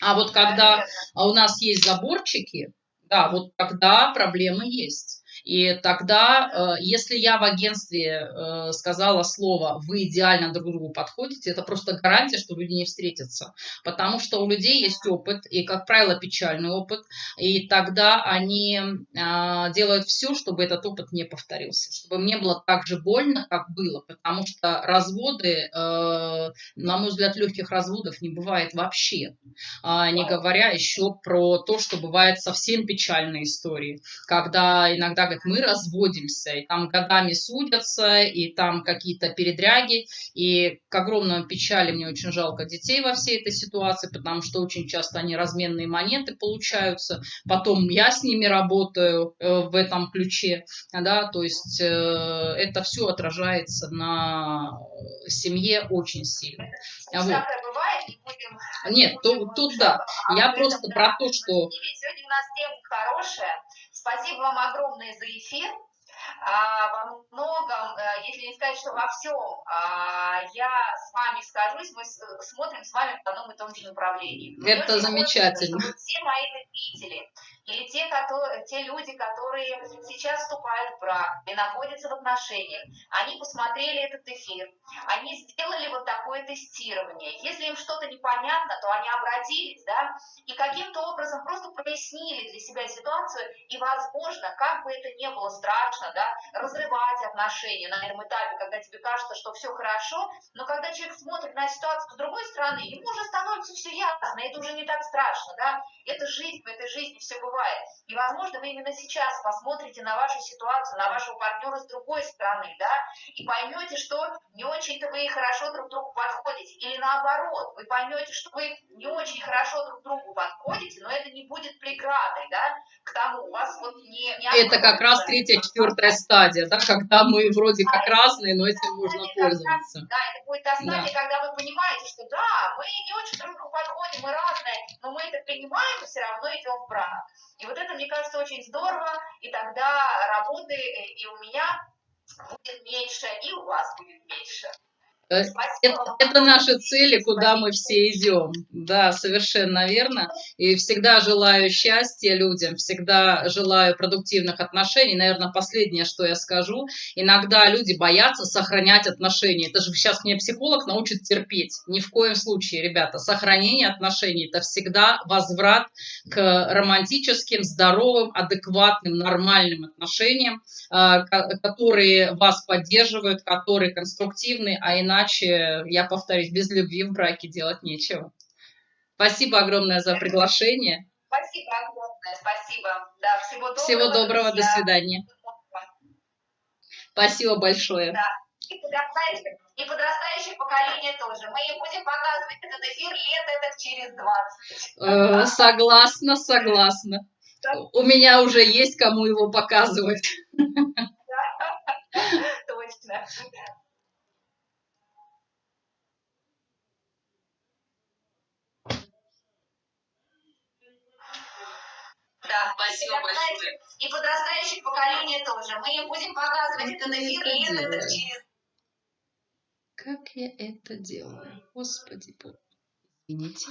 А вот когда у нас есть заборчики, да, вот тогда проблемы есть. И тогда, э, если я в агентстве э, сказала слово «вы идеально друг другу подходите», это просто гарантия, что люди не встретятся. Потому что у людей есть опыт, и, как правило, печальный опыт, и тогда они а, делают все, чтобы этот опыт не повторился, чтобы мне было так же больно, как было, потому что разводы, э, на мой взгляд, легких разводов не бывает вообще, а, не говоря еще про то, что бывает совсем печальные истории, когда иногда говорят, мы разводимся, и там годами судятся, и там какие-то передряги, и к огромному печали мне очень жалко детей во всей этой ситуации, потому что очень часто они разменные монеты получаются, потом я с ними работаю э, в этом ключе, да, то есть э, это все отражается на семье очень сильно. Вот. Нет, тут, тут да. Я просто про то, что... Сегодня у нас тема хорошая. Спасибо вам огромное за эфир. А, во многом, э, если не сказать, что во всем, а, я с вами скажусь, мы смотрим с вами в одном и том же направлении. Это замечательно. Хочется, все мои зрители, или те, которые, те люди, которые сейчас вступают в брак и находятся в отношениях, они посмотрели этот эфир, они сделали вот такое тестирование. Если им что-то непонятно, то они обратились, да, и каким-то образом просто прояснили для себя ситуацию, и, возможно, как бы это ни было страшно, да, разрывать отношения на этом этапе, когда тебе кажется, что все хорошо, но когда человек смотрит на ситуацию с другой стороны, ему уже становится все ясно, это уже не так страшно, да, это жизнь, в этой жизни все бывает бывает. И, возможно, вы именно сейчас посмотрите на вашу ситуацию, на вашего партнера с другой стороны, да, и поймете, что не очень-то вы хорошо друг другу подходите. Или наоборот, вы поймете, что вы не очень хорошо друг другу подходите, но это не будет преградой, да, к тому, у вас вот не... не это как раз третья, четвертая стадия, да, когда мы вроде как разные, но этим можно пользоваться. Да, это будет та стадия, да. когда вы понимаете, что да, мы не очень друг другу подходим, мы разные, но мы это принимаем и все равно идем в брак. И вот это, мне кажется, очень здорово, и тогда работы э, и у меня будет меньше, и у вас будет меньше. Это, это наши цели, куда мы все идем. Да, совершенно верно. И всегда желаю счастья людям, всегда желаю продуктивных отношений. Наверное, последнее, что я скажу. Иногда люди боятся сохранять отношения. Это же сейчас мне психолог научит терпеть. Ни в коем случае, ребята. Сохранение отношений – это всегда возврат к романтическим, здоровым, адекватным, нормальным отношениям, а, которые вас поддерживают, которые конструктивны, а иначе иначе, я повторюсь, без любви в браке делать нечего. Спасибо огромное за приглашение. Спасибо огромное, спасибо. Да, всего доброго. Всего доброго, до свидания. Спасибо большое. Да. И подрастающее, и подрастающее поколение тоже. Мы им будем показывать этот эфир лет это через 20. Э, согласна, согласна. У меня уже есть кому его показывать. Точно. Да, спасибо большое. И подрастающее поколение тоже. Мы им будем показывать этот эфир лет через... Как я это делаю? Господи, извините.